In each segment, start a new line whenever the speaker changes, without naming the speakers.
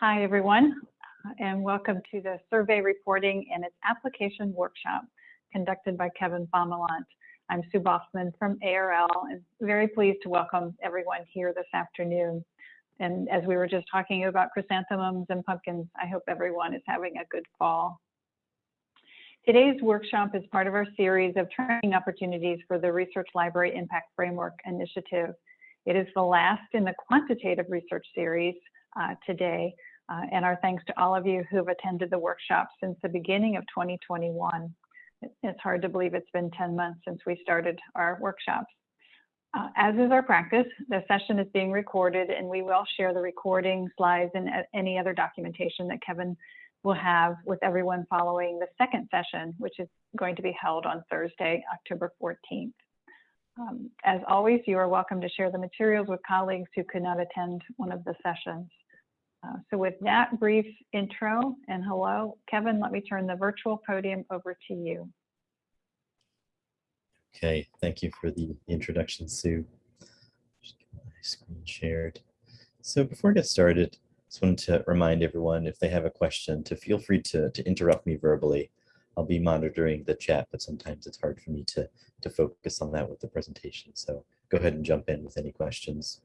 Hi, everyone, and welcome to the survey reporting and its application workshop conducted by Kevin Baumillant. I'm Sue Baughman from ARL and very pleased to welcome everyone here this afternoon. And as we were just talking about chrysanthemums and pumpkins, I hope everyone is having a good fall. Today's workshop is part of our series of training opportunities for the Research Library Impact Framework Initiative. It is the last in the quantitative research series uh, today, uh, and our thanks to all of you who have attended the workshop since the beginning of 2021. It's hard to believe it's been 10 months since we started our workshops. Uh, as is our practice, the session is being recorded and we will share the recording, slides, and uh, any other documentation that Kevin will have with everyone following the second session, which is going to be held on Thursday, October 14th. Um, as always, you are welcome to share the materials with colleagues who could not attend one of the sessions. Uh, so with that brief intro and hello, Kevin, let me turn the virtual podium over to you.
Okay, thank you for the introduction, Sue. Just get my screen shared. So before I get started, just wanted to remind everyone if they have a question to feel free to, to interrupt me verbally. I'll be monitoring the chat, but sometimes it's hard for me to, to focus on that with the presentation. So go ahead and jump in with any questions.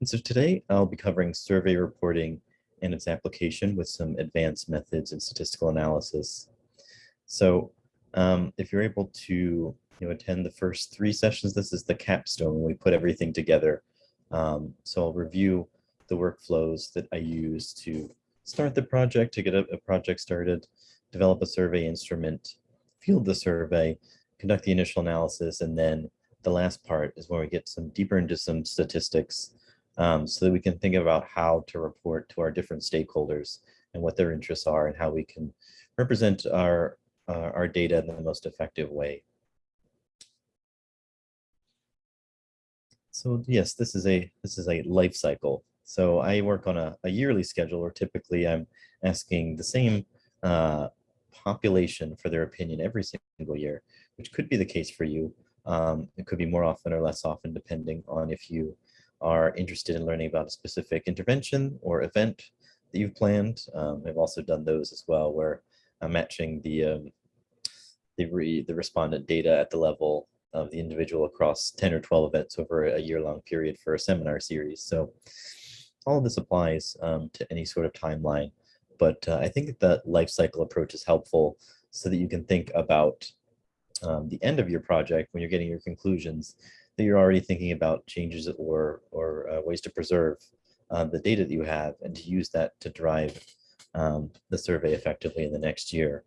And so today I'll be covering survey reporting and its application with some advanced methods and statistical analysis. So um, if you're able to you know, attend the first three sessions, this is the capstone we put everything together. Um, so I'll review the workflows that I use to start the project, to get a, a project started, develop a survey instrument, field the survey, conduct the initial analysis, and then the last part is where we get some deeper into some statistics um, so that we can think about how to report to our different stakeholders and what their interests are and how we can represent our, uh, our data in the most effective way. So yes, this is a this is a life cycle. So I work on a, a yearly schedule where typically I'm asking the same uh, population for their opinion every single year, which could be the case for you. Um, it could be more often or less often depending on if you are interested in learning about a specific intervention or event that you've planned. Um, I've also done those as well, where I'm matching the um, the, re, the respondent data at the level of the individual across 10 or 12 events over a year-long period for a seminar series. So all of this applies um, to any sort of timeline, but uh, I think that life cycle approach is helpful so that you can think about um, the end of your project when you're getting your conclusions that you're already thinking about changes or, or uh, ways to preserve uh, the data that you have and to use that to drive um, the survey effectively in the next year.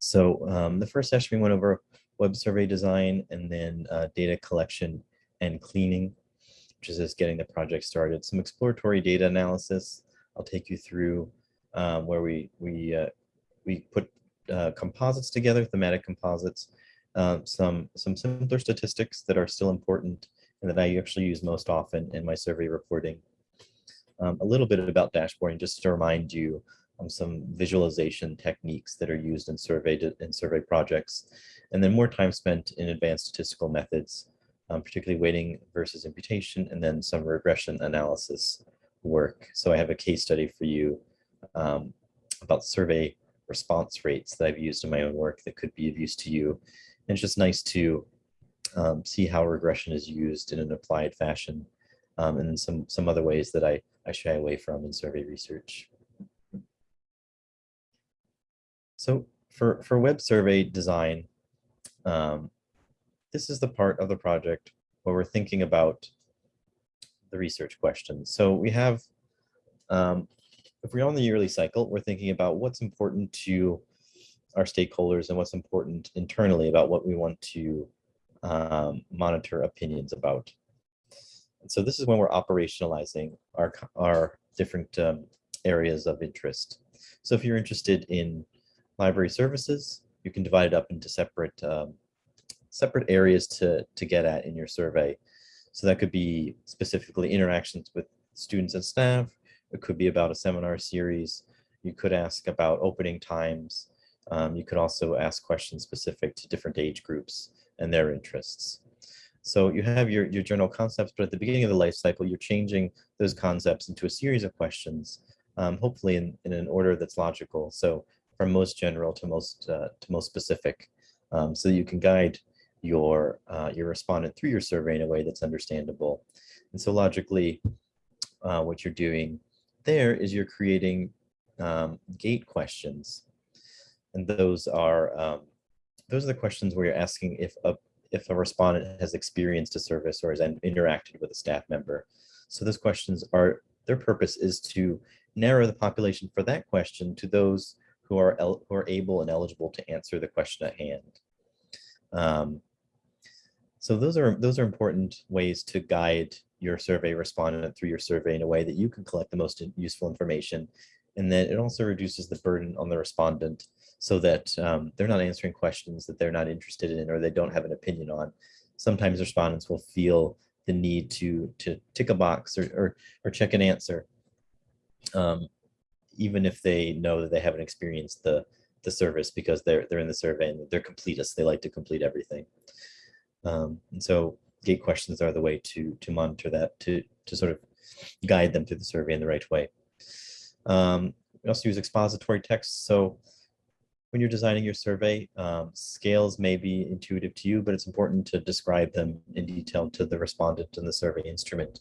So um, the first session we went over web survey design and then uh, data collection and cleaning, which is just getting the project started. Some exploratory data analysis. I'll take you through um, where we we uh, we put uh, composites together, thematic composites, um, some, some simpler statistics that are still important and that I actually use most often in my survey reporting. Um, a little bit about dashboarding, just to remind you um, some visualization techniques that are used in survey, in survey projects, and then more time spent in advanced statistical methods, um, particularly weighting versus imputation, and then some regression analysis work. So I have a case study for you um, about survey response rates that I've used in my own work that could be of use to you and it's just nice to um, see how regression is used in an applied fashion um, and some, some other ways that I, I shy away from in survey research. So for, for web survey design, um, this is the part of the project where we're thinking about the research questions. So we have, um, if we're on the yearly cycle, we're thinking about what's important to our stakeholders and what's important internally about what we want to um, monitor opinions about. So this is when we're operationalizing our, our different um, areas of interest. So if you're interested in library services, you can divide it up into separate um, separate areas to, to get at in your survey. So that could be specifically interactions with students and staff. It could be about a seminar series. You could ask about opening times, um, you could also ask questions specific to different age groups and their interests. So you have your, your general concepts, but at the beginning of the life cycle, you're changing those concepts into a series of questions, um, hopefully in, in an order that's logical. So from most general to most uh, to most specific, um, so you can guide your uh, your respondent through your survey in a way that's understandable. And so logically, uh, what you're doing there is you're creating um, gate questions, and those are um, those are the questions where you're asking if a if a respondent has experienced a service or has interacted with a staff member. So those questions are their purpose is to narrow the population for that question to those who are who are able and eligible to answer the question at hand. Um, so those are those are important ways to guide your survey respondent through your survey in a way that you can collect the most useful information. And then it also reduces the burden on the respondent so that um, they're not answering questions that they're not interested in or they don't have an opinion on. Sometimes respondents will feel the need to to tick a box or or, or check an answer, um, even if they know that they haven't experienced the the service because they're they're in the survey and they're completists. They like to complete everything. Um, and so gate questions are the way to to monitor that to to sort of guide them through the survey in the right way. Um, we also use expository text. So when you're designing your survey, um, scales may be intuitive to you, but it's important to describe them in detail to the respondent and the survey instrument.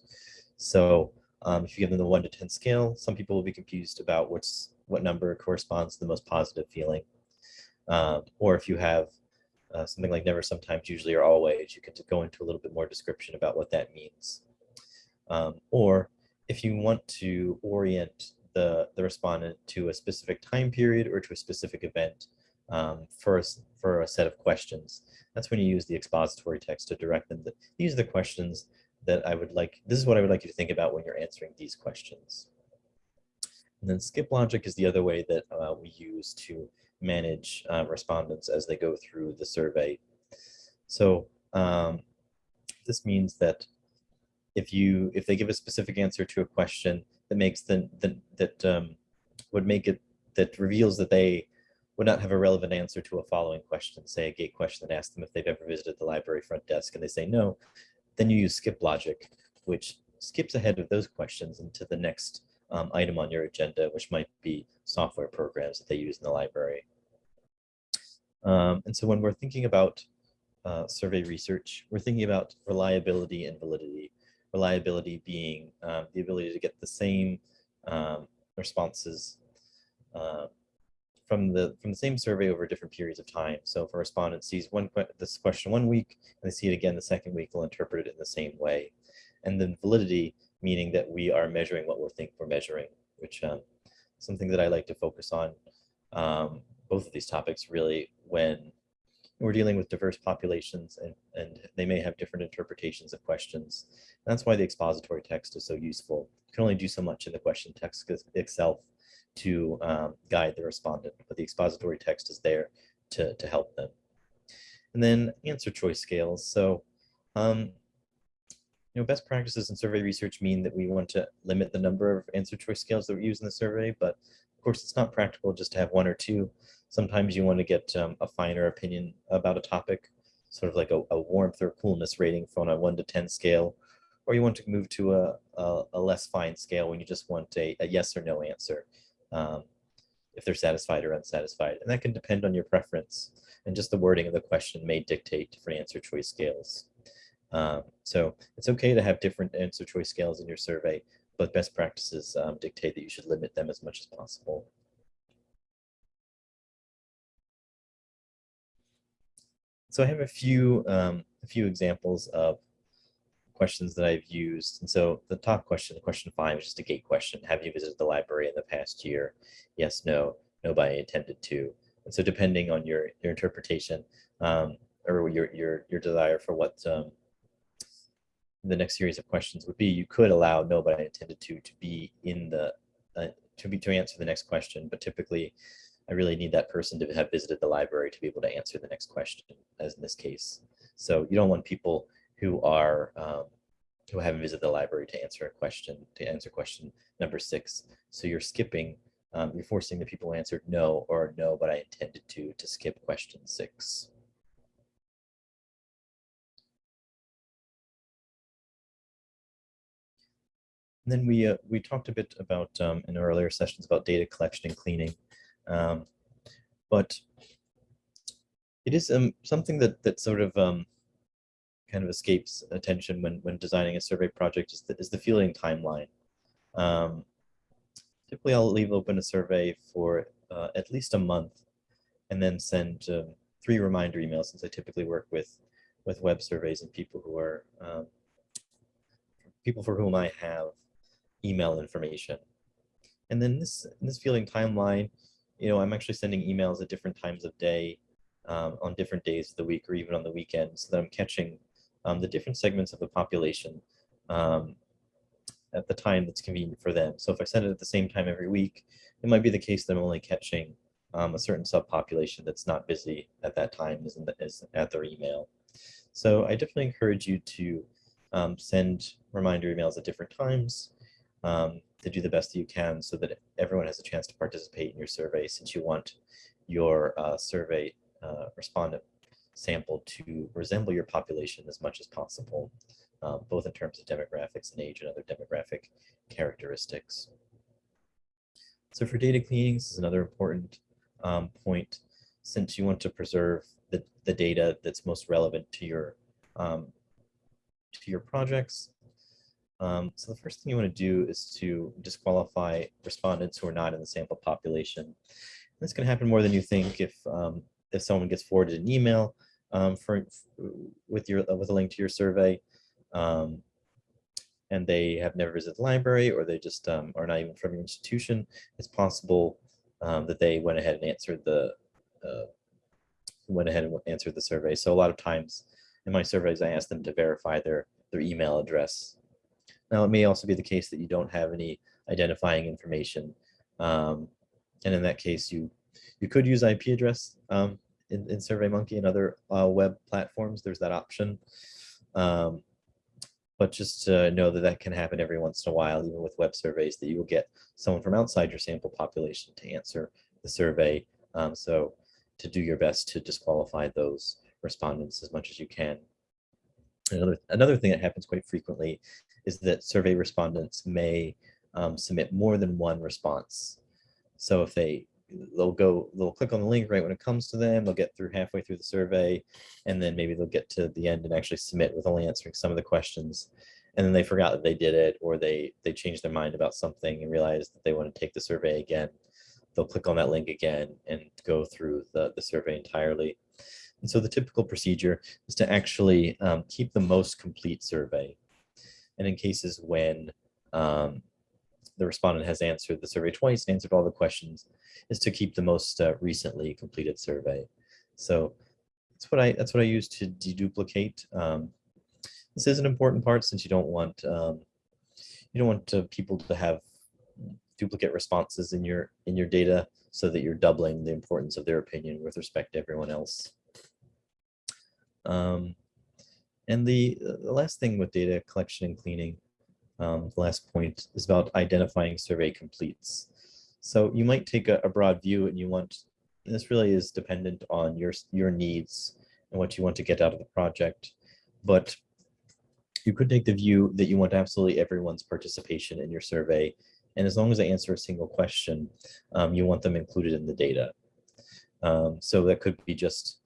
So um, if you give them the one to 10 scale, some people will be confused about what's what number corresponds to the most positive feeling. Um, or if you have uh, something like never, sometimes, usually, or always, you can go into a little bit more description about what that means. Um, or if you want to orient the, the respondent to a specific time period or to a specific event um, for, a, for a set of questions. That's when you use the expository text to direct them. That these are the questions that I would like, this is what I would like you to think about when you're answering these questions. And then skip logic is the other way that uh, we use to manage uh, respondents as they go through the survey. So um, this means that if you if they give a specific answer to a question that makes the, the that um, would make it that reveals that they would not have a relevant answer to a following question, say a gate question that asks them if they've ever visited the library front desk and they say no, then you use skip logic, which skips ahead of those questions into the next um, item on your agenda, which might be software programs that they use in the library. Um, and so when we're thinking about uh, survey research, we're thinking about reliability and validity reliability being um, the ability to get the same um, responses uh, from the from the same survey over different periods of time. So if a respondent sees one this question one week and they see it again the second week, they'll interpret it in the same way. And then validity, meaning that we are measuring what we think we're measuring, which um, something that I like to focus on um, both of these topics really when we're dealing with diverse populations and, and they may have different interpretations of questions. That's why the expository text is so useful. You can only do so much in the question text itself to um, guide the respondent, but the expository text is there to, to help them. And then answer choice scales. So, um, you know, best practices in survey research mean that we want to limit the number of answer choice scales that we use in the survey, but of course it's not practical just to have one or two. Sometimes you want to get um, a finer opinion about a topic, sort of like a, a, warmth or coolness rating from a 1 to 10 scale, or you want to move to a, a, a less fine scale when you just want a, a yes or no answer, um, if they're satisfied or unsatisfied. And that can depend on your preference, and just the wording of the question may dictate different answer choice scales. Um, so it's okay to have different answer choice scales in your survey, but best practices um, dictate that you should limit them as much as possible. So I have a few um, a few examples of questions that I've used. And so the top question, question five, is just a gate question. Have you visited the library in the past year? Yes, no, nobody intended to. And so depending on your your interpretation um, or your your your desire for what um, the next series of questions would be, you could allow nobody intended to to be in the uh, to be to answer the next question, but typically I really need that person to have visited the library to be able to answer the next question, as in this case. So you don't want people who are um, who haven't visited the library to answer a question, to answer question number six. So you're skipping, um, you're forcing the people who answered no or no, but I intended to, to skip question six. And then we, uh, we talked a bit about um, in earlier sessions about data collection and cleaning um, but it is um, something that that sort of um, kind of escapes attention when when designing a survey project is the, is the fielding timeline. Um, typically, I'll leave open a survey for uh, at least a month, and then send um, three reminder emails since I typically work with with web surveys and people who are um, people for whom I have email information. And then this this fielding timeline, you know, I'm actually sending emails at different times of day, um, on different days of the week, or even on the weekends, so that I'm catching um, the different segments of the population um, at the time that's convenient for them. So if I send it at the same time every week, it might be the case that I'm only catching um, a certain subpopulation that's not busy at that time is, the, is at their email. So I definitely encourage you to um, send reminder emails at different times um, to do the best that you can so that everyone has a chance to participate in your survey since you want your uh, survey uh, respondent sample to resemble your population as much as possible, uh, both in terms of demographics and age and other demographic characteristics. So for data cleaning, this is another important um, point since you want to preserve the, the data that's most relevant to your um, to your projects. Um, so the first thing you want to do is to disqualify respondents who are not in the sample population. This can happen more than you think if um, if someone gets forwarded an email um, for with your with a link to your survey, um, and they have never visited the library or they just um, are not even from your institution. It's possible um, that they went ahead and answered the uh, went ahead and answered the survey. So a lot of times in my surveys, I ask them to verify their their email address. Now, it may also be the case that you don't have any identifying information. Um, and in that case, you you could use IP address um, in, in SurveyMonkey and other uh, web platforms. There's that option. Um, but just to know that that can happen every once in a while, even with web surveys, that you will get someone from outside your sample population to answer the survey. Um, so to do your best to disqualify those respondents as much as you can. Another, another thing that happens quite frequently is that survey respondents may um, submit more than one response. So if they they'll go they'll click on the link right when it comes to them they'll get through halfway through the survey and then maybe they'll get to the end and actually submit with only answering some of the questions. And then they forgot that they did it or they they changed their mind about something and realized that they want to take the survey again. They'll click on that link again and go through the, the survey entirely. And so the typical procedure is to actually um, keep the most complete survey and in cases when um, the respondent has answered the survey twice and answered all the questions is to keep the most uh, recently completed survey. So that's what I that's what I use to deduplicate. Um, this is an important part since you don't want um, you don't want uh, people to have duplicate responses in your in your data so that you're doubling the importance of their opinion with respect to everyone else. Um, and the, last thing with data collection and cleaning um, the last point is about identifying survey completes. So you might take a, a broad view and you want, and this really is dependent on your, your needs and what you want to get out of the project. But you could take the view that you want absolutely everyone's participation in your survey. And as long as they answer a single question, um, you want them included in the data. Um, so that could be just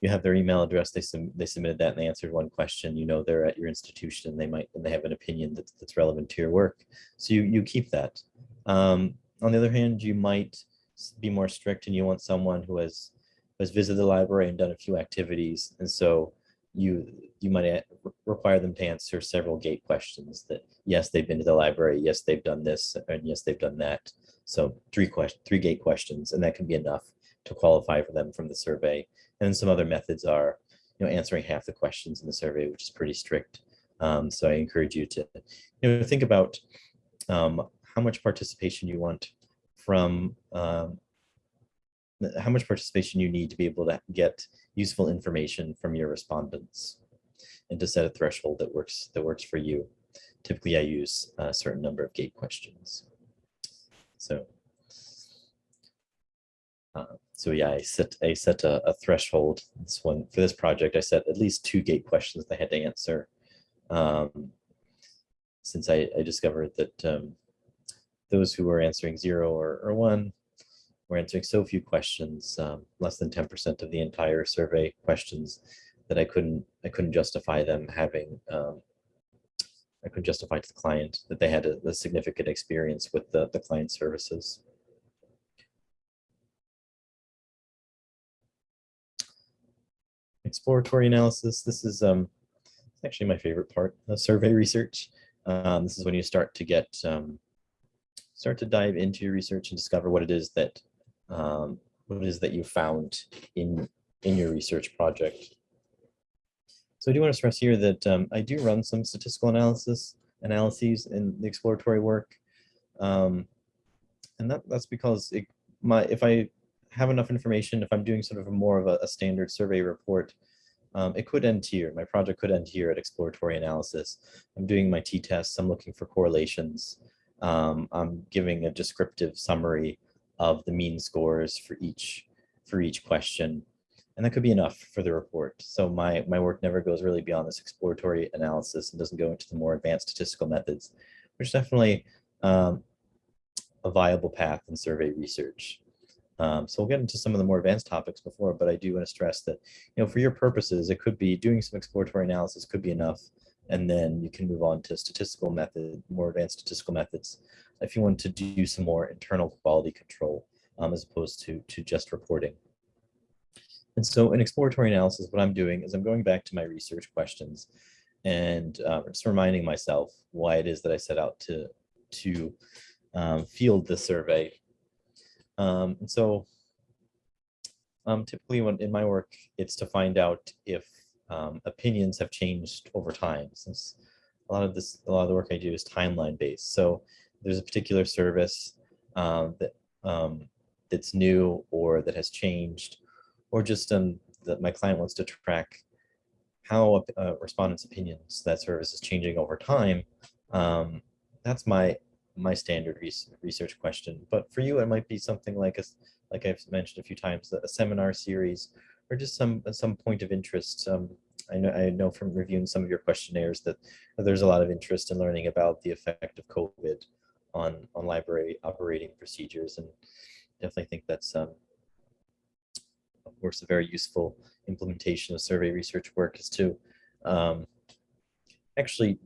you have their email address, they, they submitted that and they answered one question, you know, they're at your institution, they might, and they have an opinion that's, that's relevant to your work. So you, you keep that. Um, on the other hand, you might be more strict and you want someone who has, has visited the library and done a few activities. And so you, you might require them to answer several gate questions that, yes, they've been to the library, yes, they've done this, and yes, they've done that. So three question, three gate questions, and that can be enough to qualify for them from the survey. And some other methods are, you know, answering half the questions in the survey, which is pretty strict. Um, so I encourage you to, you know, think about um, how much participation you want from, um, how much participation you need to be able to get useful information from your respondents and to set a threshold that works that works for you. Typically, I use a certain number of gate questions. So uh, so yeah, I set I set a, a, threshold. This one for this project, I set at least two gate questions that they had to answer. Um, since I, I discovered that um, those who were answering zero or, or one were answering so few questions, um, less than 10% of the entire survey questions, that I couldn't I couldn't justify them having um, I couldn't justify to the client that they had a, a significant experience with the, the client services. Exploratory analysis. This is um, actually my favorite part of survey research. Um, this is when you start to get um, start to dive into your research and discover what it is that um, what it is that you found in in your research project. So I do want to stress here that um, I do run some statistical analysis analyses in the exploratory work. Um, and that, that's because it, my if I have enough information, if I'm doing sort of a more of a, a standard survey report, um, it could end here. My project could end here at exploratory analysis. I'm doing my t-tests. I'm looking for correlations. Um, I'm giving a descriptive summary of the mean scores for each for each question. And that could be enough for the report. So my, my work never goes really beyond this exploratory analysis and doesn't go into the more advanced statistical methods, which is definitely um, a viable path in survey research. Um, so we'll get into some of the more advanced topics before, but I do want to stress that, you know, for your purposes, it could be doing some exploratory analysis could be enough. And then you can move on to statistical method, more advanced statistical methods. If you want to do some more internal quality control, um, as opposed to, to just reporting. And so in exploratory analysis, what I'm doing is I'm going back to my research questions and uh, just reminding myself why it is that I set out to, to um, field the survey. Um, and so um, typically when in my work, it's to find out if um, opinions have changed over time. Since a lot of this, a lot of the work I do is timeline based. So there's a particular service um, that um, that's new or that has changed or just um, that my client wants to track how uh, respondents' opinions that service is changing over time, that's my my standard research question. But for you, it might be something like a, like I've mentioned a few times, a seminar series, or just some some point of interest. Um, I know I know from reviewing some of your questionnaires that there's a lot of interest in learning about the effect of COVID on on library operating procedures, and definitely think that's um, of course, a very useful implementation of survey research work is to um, actually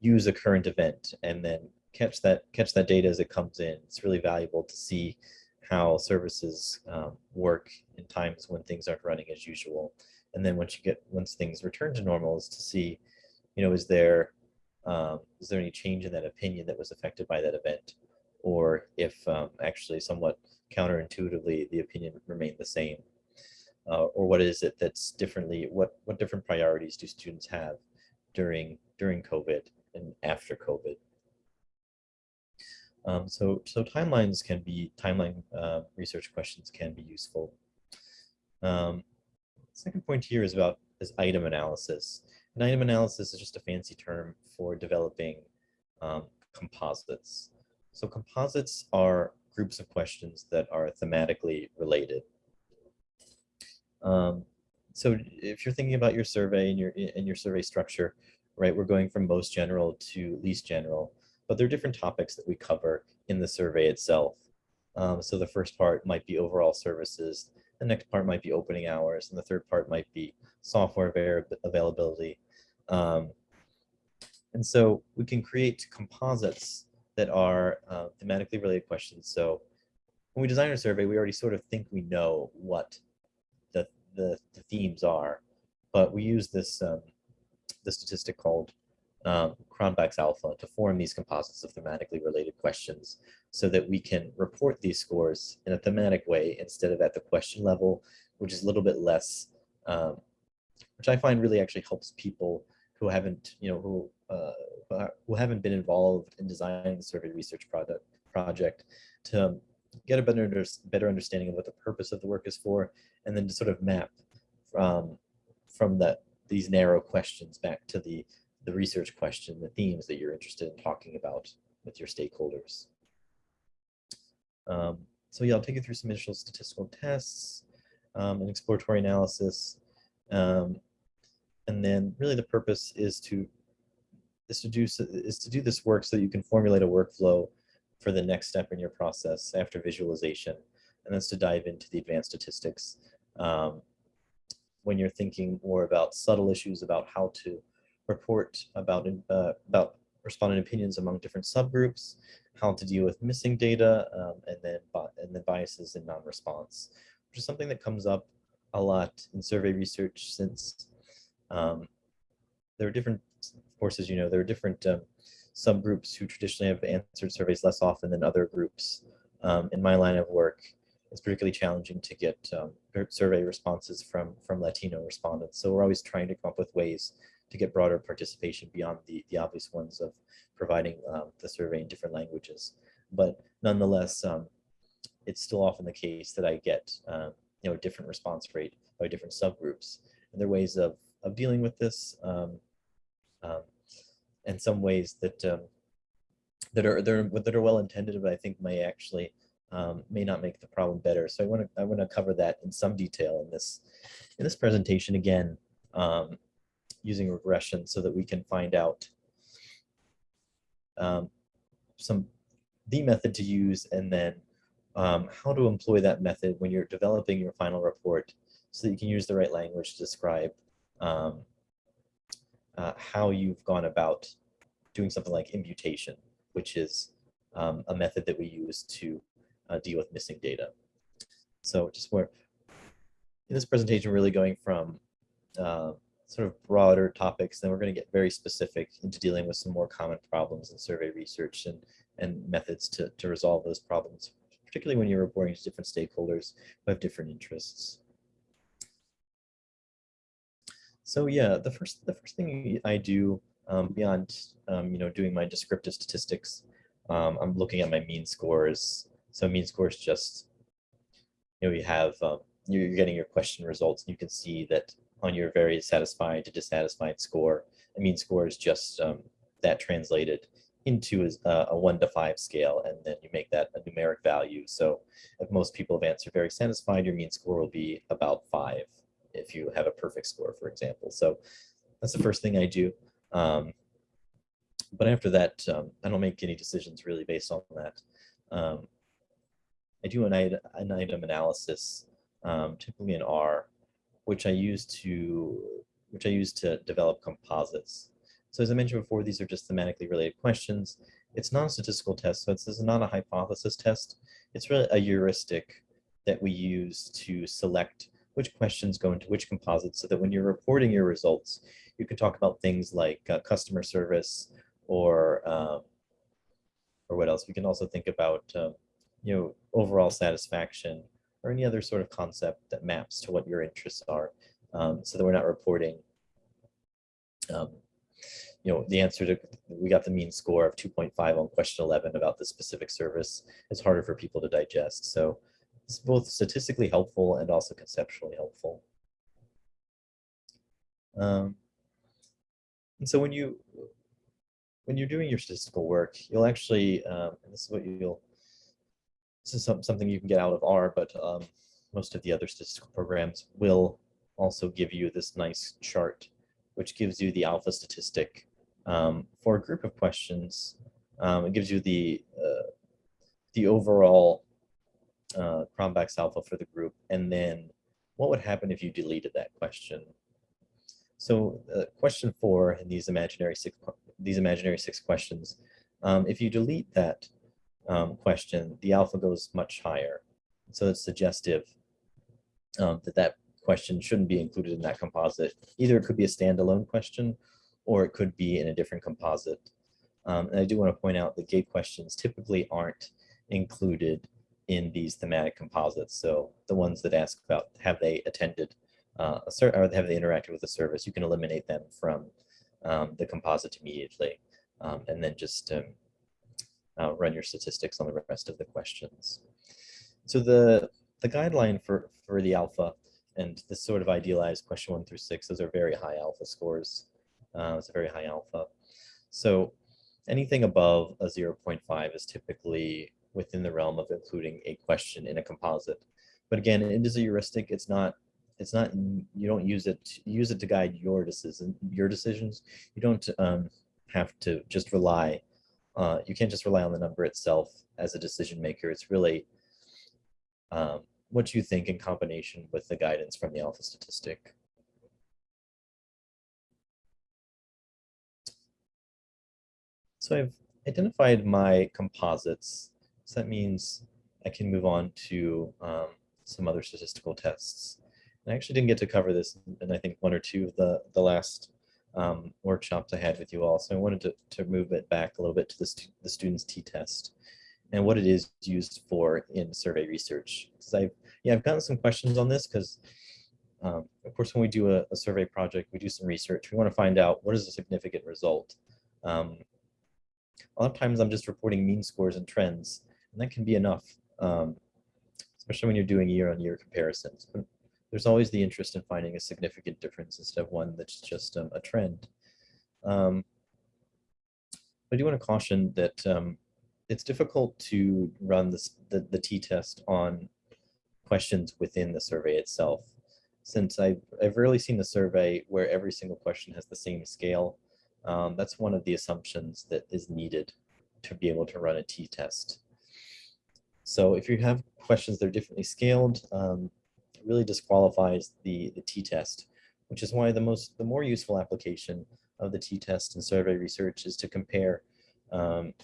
use a current event and then catch that catch that data as it comes in. It's really valuable to see how services um, work in times when things aren't running as usual. And then once you get once things return to normal is to see, you know, is there um, is there any change in that opinion that was affected by that event? Or if um, actually somewhat counterintuitively the opinion remained the same uh, or what is it that's differently, what, what different priorities do students have during, during COVID and after COVID? Um, so, so timelines can be, timeline uh, research questions can be useful. Um, second point here is about is item analysis. An item analysis is just a fancy term for developing um, composites. So composites are groups of questions that are thematically related. Um, so if you're thinking about your survey and your in your survey structure, right, we're going from most general to least general, but there are different topics that we cover in the survey itself. Um, so the first part might be overall services, the next part might be opening hours, and the third part might be software availability. Um, and so we can create composites that are uh, thematically related questions. So when we design a survey, we already sort of think we know what the, the themes are, but we use this um, the statistic called um, Cronbach's alpha to form these composites of thematically related questions so that we can report these scores in a thematic way instead of at the question level, which is a little bit less, um, which I find really actually helps people who haven't, you know, who uh, who haven't been involved in designing the survey research product project to get a better, better understanding of what the purpose of the work is for, and then to sort of map from, from that these narrow questions back to the, the research question, the themes that you're interested in talking about with your stakeholders. Um, so yeah, I'll take you through some initial statistical tests um, and exploratory analysis. Um, and then really the purpose is to is to do is to do this work so that you can formulate a workflow for the next step in your process after visualization, and that's to dive into the advanced statistics. Um, when you're thinking more about subtle issues about how to report about uh, about respondent opinions among different subgroups, how to deal with missing data, um, and then and then biases in non-response, which is something that comes up a lot in survey research since um, there are different, of course, as you know, there are different um, subgroups who traditionally have answered surveys less often than other groups. Um, in my line of work, it's particularly challenging to get um, survey responses from from Latino respondents. So we're always trying to come up with ways to get broader participation beyond the, the obvious ones of providing um, the survey in different languages. But nonetheless, um, it's still often the case that I get um, you know a different response rate by different subgroups. And there are ways of of dealing with this, um, um, and some ways that um, that are that are that are well intended, but I think may actually um, may not make the problem better. So I want to I want to cover that in some detail in this in this presentation again, um, using regression so that we can find out um, some the method to use and then um, how to employ that method when you're developing your final report so that you can use the right language to describe um, uh, how you've gone about doing something like imputation, which is um, a method that we use to uh, deal with missing data. So just where in this presentation, really going from uh, sort of broader topics, then we're going to get very specific into dealing with some more common problems in survey research and, and methods to, to resolve those problems, particularly when you're reporting to different stakeholders who have different interests. So yeah, the first the first thing I do um, beyond um, you know doing my descriptive statistics, um, I'm looking at my mean scores. So mean scores just you know you have um, you're you're getting your question results. And you can see that on your very satisfied to dissatisfied score, a mean score is just um, that translated into a, a one to five scale, and then you make that a numeric value. So if most people have answered very satisfied, your mean score will be about five if you have a perfect score, for example. So that's the first thing I do. Um, but after that, um, I don't make any decisions really based on that. Um, I do an, item, an item analysis, um, typically in R, which I use to which I use to develop composites. So as I mentioned before, these are just thematically related questions. It's not a statistical test, so it's, this is not a hypothesis test. It's really a heuristic that we use to select which questions go into which composites so that when you're reporting your results, you can talk about things like uh, customer service or um, or what else. We can also think about um, you know overall satisfaction or any other sort of concept that maps to what your interests are, um, so that we're not reporting. Um, you know, the answer to we got the mean score of 2.5 on question 11 about the specific service. It's harder for people to digest. So it's both statistically helpful and also conceptually helpful. Um, and so when you when you're doing your statistical work, you'll actually, um, and this is what you'll, this is some, something you can get out of R, but um, most of the other statistical programs will also give you this nice chart, which gives you the alpha statistic um, for a group of questions. Um, it gives you the uh, the overall uh, Cronbach's alpha for the group, and then what would happen if you deleted that question? So uh, question four in these imaginary six these imaginary six questions, um, if you delete that um, question, the alpha goes much higher. So it's suggestive um, that that question shouldn't be included in that composite. Either it could be a standalone question, or it could be in a different composite. Um, and I do want to point out that gate questions typically aren't included in these thematic composites. So the ones that ask about have they attended uh, a or have they interacted with the service, you can eliminate them from um, the composite immediately, um, and then just um, uh, run your statistics on the rest of the questions. So the the guideline for for the alpha and this sort of idealized question one through six, those are very high alpha scores. Uh, it's a very high alpha. So anything above a 0.5 is typically within the realm of including a question in a composite. But again, it is a heuristic. It's not it's not you don't use it use it to guide your decision your decisions you don't um have to just rely, uh, you can't just rely on the number itself as a decision maker. It's really um, what you think in combination with the guidance from the alpha statistic. So I've identified my composites. So that means I can move on to um, some other statistical tests. And I actually didn't get to cover this in I think one or two of the, the last um, workshops I had with you all. So I wanted to, to move it back a little bit to the, the student's t-test and what it is used for in survey research. Because I've, yeah, I've gotten some questions on this because um, of course, when we do a, a, survey project, we do some research. We want to find out what is a significant result. Um, a lot of times I'm just reporting mean scores and trends, and that can be enough, um, especially when you're doing year-on-year -year comparisons. But there's always the interest in finding a significant difference instead of one that's just um, a trend. Um, I do want to caution that um, it's difficult to run this, the, t-test on questions within the survey itself. Since I've, I've rarely seen a survey where every single question has the same scale, um, that's one of the assumptions that is needed to be able to run a t-test. So if you have questions that are differently scaled, um, really disqualifies the, the t-test, which is why the most the more useful application of the t-test in survey research is to compare um,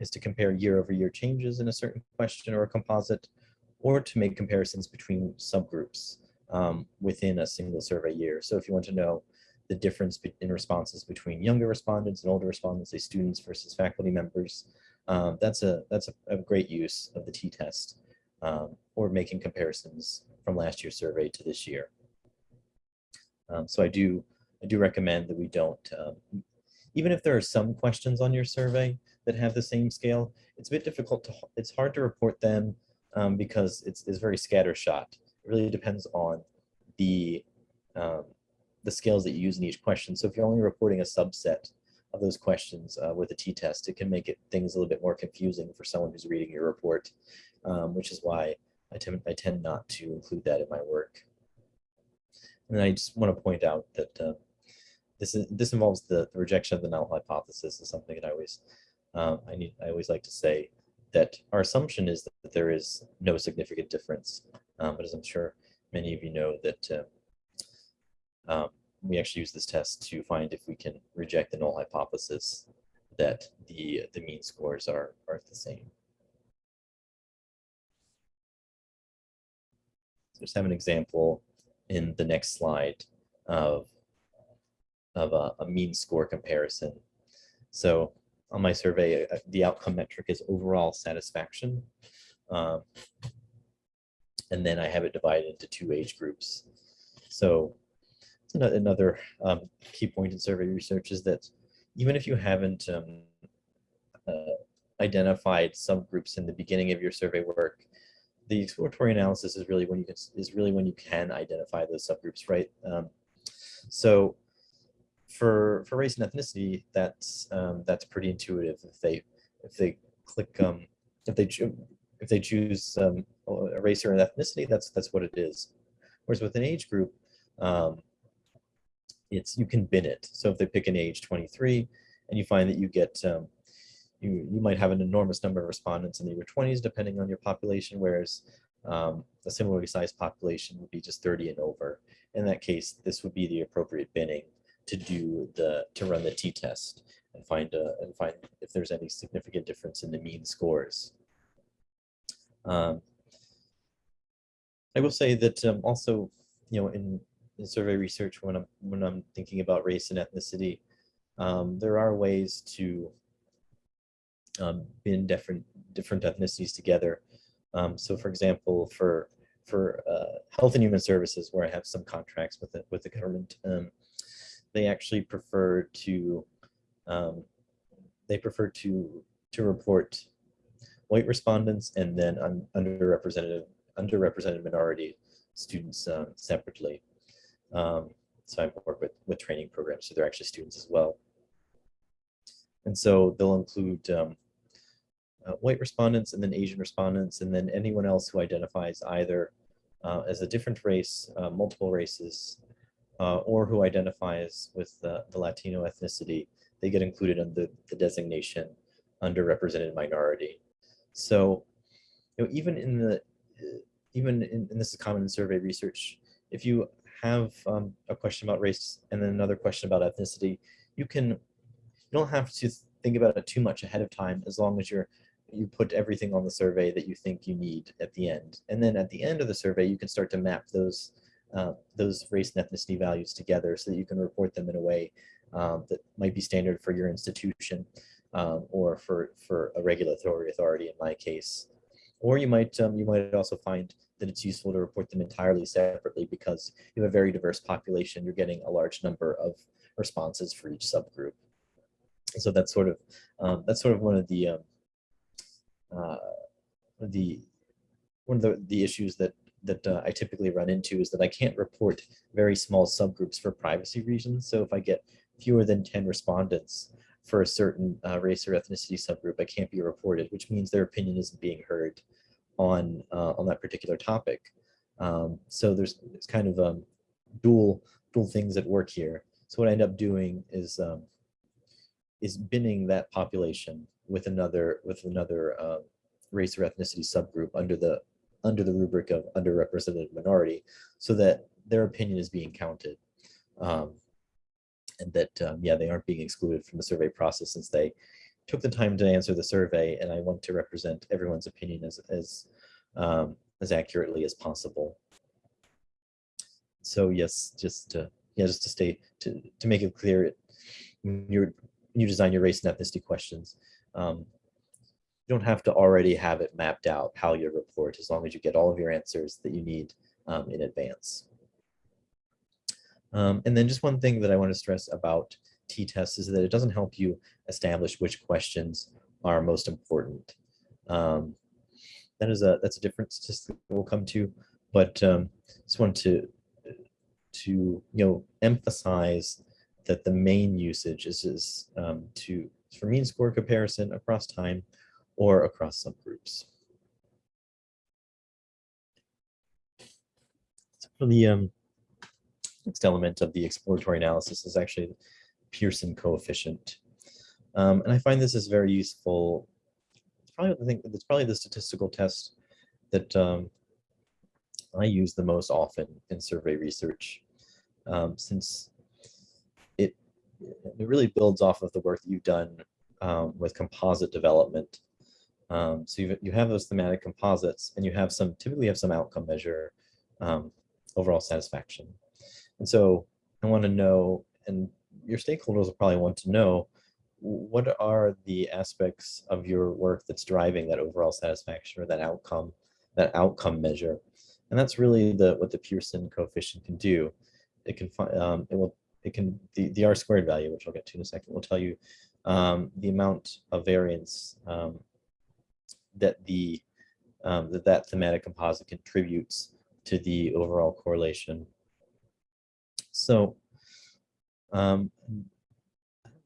is to compare year over year changes in a certain question or a composite, or to make comparisons between subgroups um, within a single survey year. So if you want to know the difference in responses between younger respondents and older respondents, say students versus faculty members, um, that's a that's a, a, great use of the t-test um, or making comparisons from last year's survey to this year. Um, so I do I do recommend that we don't, um, even if there are some questions on your survey, that have the same scale, it's a bit difficult to, it's hard to report them um, because it's, it's very scattershot. It really depends on the, um, the scales that you use in each question. So if you're only reporting a subset of those questions uh, with a t-test, it can make it things a little bit more confusing for someone who's reading your report, um, which is why I tend, I tend not to include that in my work. And I just want to point out that uh, this is this involves the, the, rejection of the null hypothesis is something that I always um, I need I always like to say that our assumption is that there is no significant difference. Um, but as I'm sure many of you know that uh, um, we actually use this test to find if we can reject the null hypothesis that the the mean scores are are the same. Just have an example in the next slide of of a, a mean score comparison. So on my survey, uh, the outcome metric is overall satisfaction. Um, and then I have it divided into two age groups. So another um, key point in survey research is that even if you haven't um, uh, identified subgroups in the beginning of your survey work, the exploratory analysis is really when you can is really when you can identify those subgroups, right? Um, so for for race and ethnicity, that's um, that's pretty intuitive. If they if they click um, if they if they choose um, a race or an ethnicity, that's that's what it is. Whereas with an age group, um, it's you can bin it. So if they pick an age 23, and you find that you get um, you you might have an enormous number of respondents in the over 20s, depending on your population, whereas um, a similarly sized population would be just 30 and over. In that case, this would be the appropriate binning to do the to run the t-test and find a, and find if there's any significant difference in the mean scores. Um, I will say that um, also, you know, in, in survey research, when I'm when I'm thinking about race and ethnicity, um, there are ways to um, bin different different ethnicities together. Um, so, for example, for for uh, health and human services, where I have some contracts with the, with the government, um, they actually prefer to um, they prefer to to report white respondents and then un, underrepresented underrepresented minority students um, separately. Um, so I work with with training programs, so they're actually students as well. And so they'll include um, uh, white respondents and then Asian respondents and then anyone else who identifies either uh, as a different race, uh, multiple races, uh, or who identifies with the, the Latino ethnicity, they get included under the designation underrepresented minority. So, you know, even in the, uh, even in, this is common in survey research, if you have um, a question about race and then another question about ethnicity, you can, you don't have to think about it too much ahead of time as long as you're, you put everything on the survey that you think you need at the end. And then at the end of the survey, you can start to map those, uh, those race and ethnicity values together so that you can report them in a way um, that might be standard for your institution um, or for, for a regulatory authority in my case. Or you might, um, you might also find that it's useful to report them entirely separately because you have a very diverse population. You're getting a large number of responses for each subgroup. So that's sort of, um, that's sort of one of the, um, uh, the, one of the, the issues that that uh, I typically run into is that I can't report very small subgroups for privacy reasons. So if I get fewer than 10 respondents for a certain uh, race or ethnicity subgroup, I can't be reported, which means their opinion isn't being heard on, uh, on that particular topic. Um, so there's it's kind of um, dual, dual things at work here. So what I end up doing is, um, is binning that population with another, with another uh, race or ethnicity subgroup under the, under the rubric of underrepresented minority so that their opinion is being counted. Um, and that, um, yeah, they aren't being excluded from the survey process since they took the time to answer the survey and I want to represent everyone's opinion as, as, um, as accurately as possible. So yes, just to, yeah, just to stay, to, to make it clear, when when you design your race and ethnicity questions, um, you don't have to already have it mapped out how you report as long as you get all of your answers that you need um, in advance. Um, and then just one thing that I want to stress about t-tests is that it doesn't help you establish which questions are most important. Um, that is a that's a different statistic we'll come to, but um, just want to to you know emphasize that the main usage is is um, to for mean score comparison across time or across subgroups. So for the um, next element of the exploratory analysis is actually the Pearson coefficient. Um, and I find this is very useful. It's probably it's probably the statistical test that um, I use the most often in survey research, um, since it really builds off of the work that you've done um, with composite development. Um, so you you have those thematic composites and you have some, typically have some outcome measure um, overall satisfaction. And so I want to know, and your stakeholders will probably want to know, what are the aspects of your work that's driving that overall satisfaction or that outcome, that outcome measure? And that's really the what the Pearson coefficient can do. It can find um, it will it can the the r squared value, which I'll get to in a second, will tell you um, the amount of variance um, that the um, that that thematic composite contributes to the overall correlation so um,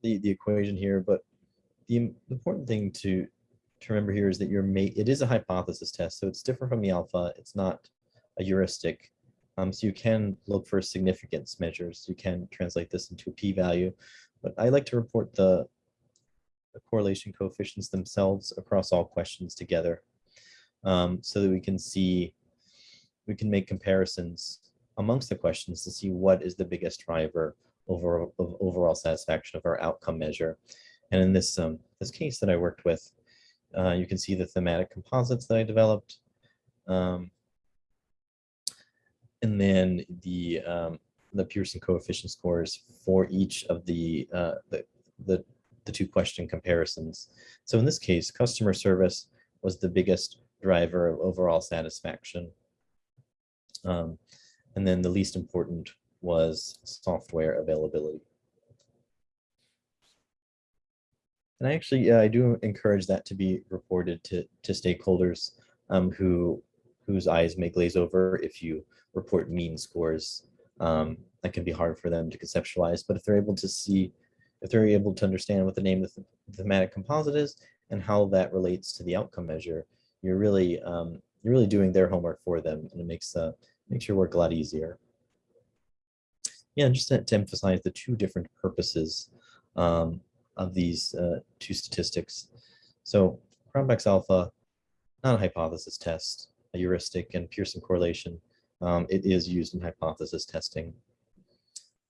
the, the equation here, but the important thing to, to remember here is that your mate, it is a hypothesis test, so it's different from the alpha. It's not a heuristic. Um, so you can look for significance measures. You can translate this into a p-value, but I like to report the, the correlation coefficients themselves across all questions together um, so that we can see, we can make comparisons amongst the questions to see what is the biggest driver over, of overall satisfaction of our outcome measure. And in this, um, this case that I worked with, uh, you can see the thematic composites that I developed. Um, and then the, um, the Pearson coefficient scores for each of the, uh, the, the, the two question comparisons. So in this case, customer service was the biggest driver of overall satisfaction. Um, and then the least important was software availability. And I actually, I do encourage that to be reported to, to stakeholders um, who whose eyes may glaze over if you report mean scores. Um, that can be hard for them to conceptualize, but if they're able to see, if they're able to understand what the name of the thematic composite is and how that relates to the outcome measure, you're really, um, you're really doing their homework for them and it makes uh, makes your work a lot easier. Yeah, just to, to emphasize the two different purposes um, of these uh, two statistics. So Cronbach's alpha, not a hypothesis test, heuristic and Pearson correlation. Um, it is used in hypothesis testing.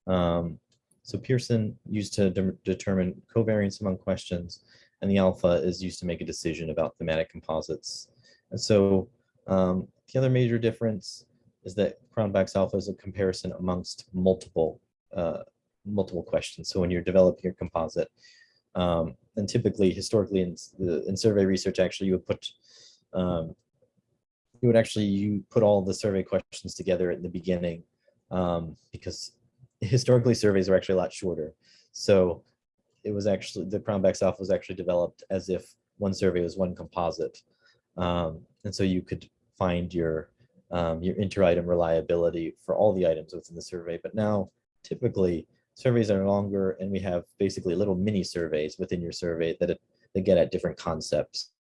Um, so Pearson used to de determine covariance among questions, and the alpha is used to make a decision about thematic composites. And so um, the other major difference is that Cronbach's alpha is a comparison amongst multiple uh, multiple questions. So when you're developing your composite, um, and typically historically in, the, in survey research, actually you would put um, you would actually you put all the survey questions together at the beginning um, because historically surveys are actually a lot shorter. So it was actually the Cronbach's alpha was actually developed as if one survey was one composite. Um, and so you could find your um, your inter-item reliability for all the items within the survey. But now typically surveys are longer and we have basically little mini surveys within your survey that, that get at different concepts.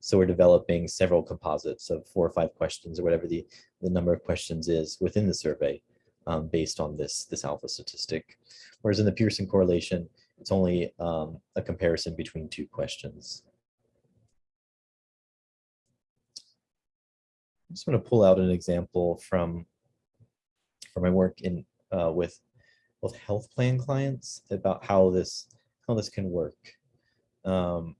So we're developing several composites of four or five questions or whatever the, the number of questions is within the survey um, based on this, this alpha statistic. Whereas in the Pearson correlation, it's only um, a comparison between two questions. I just want to pull out an example from, from my work in uh, with both health plan clients about how this how this can work. Um,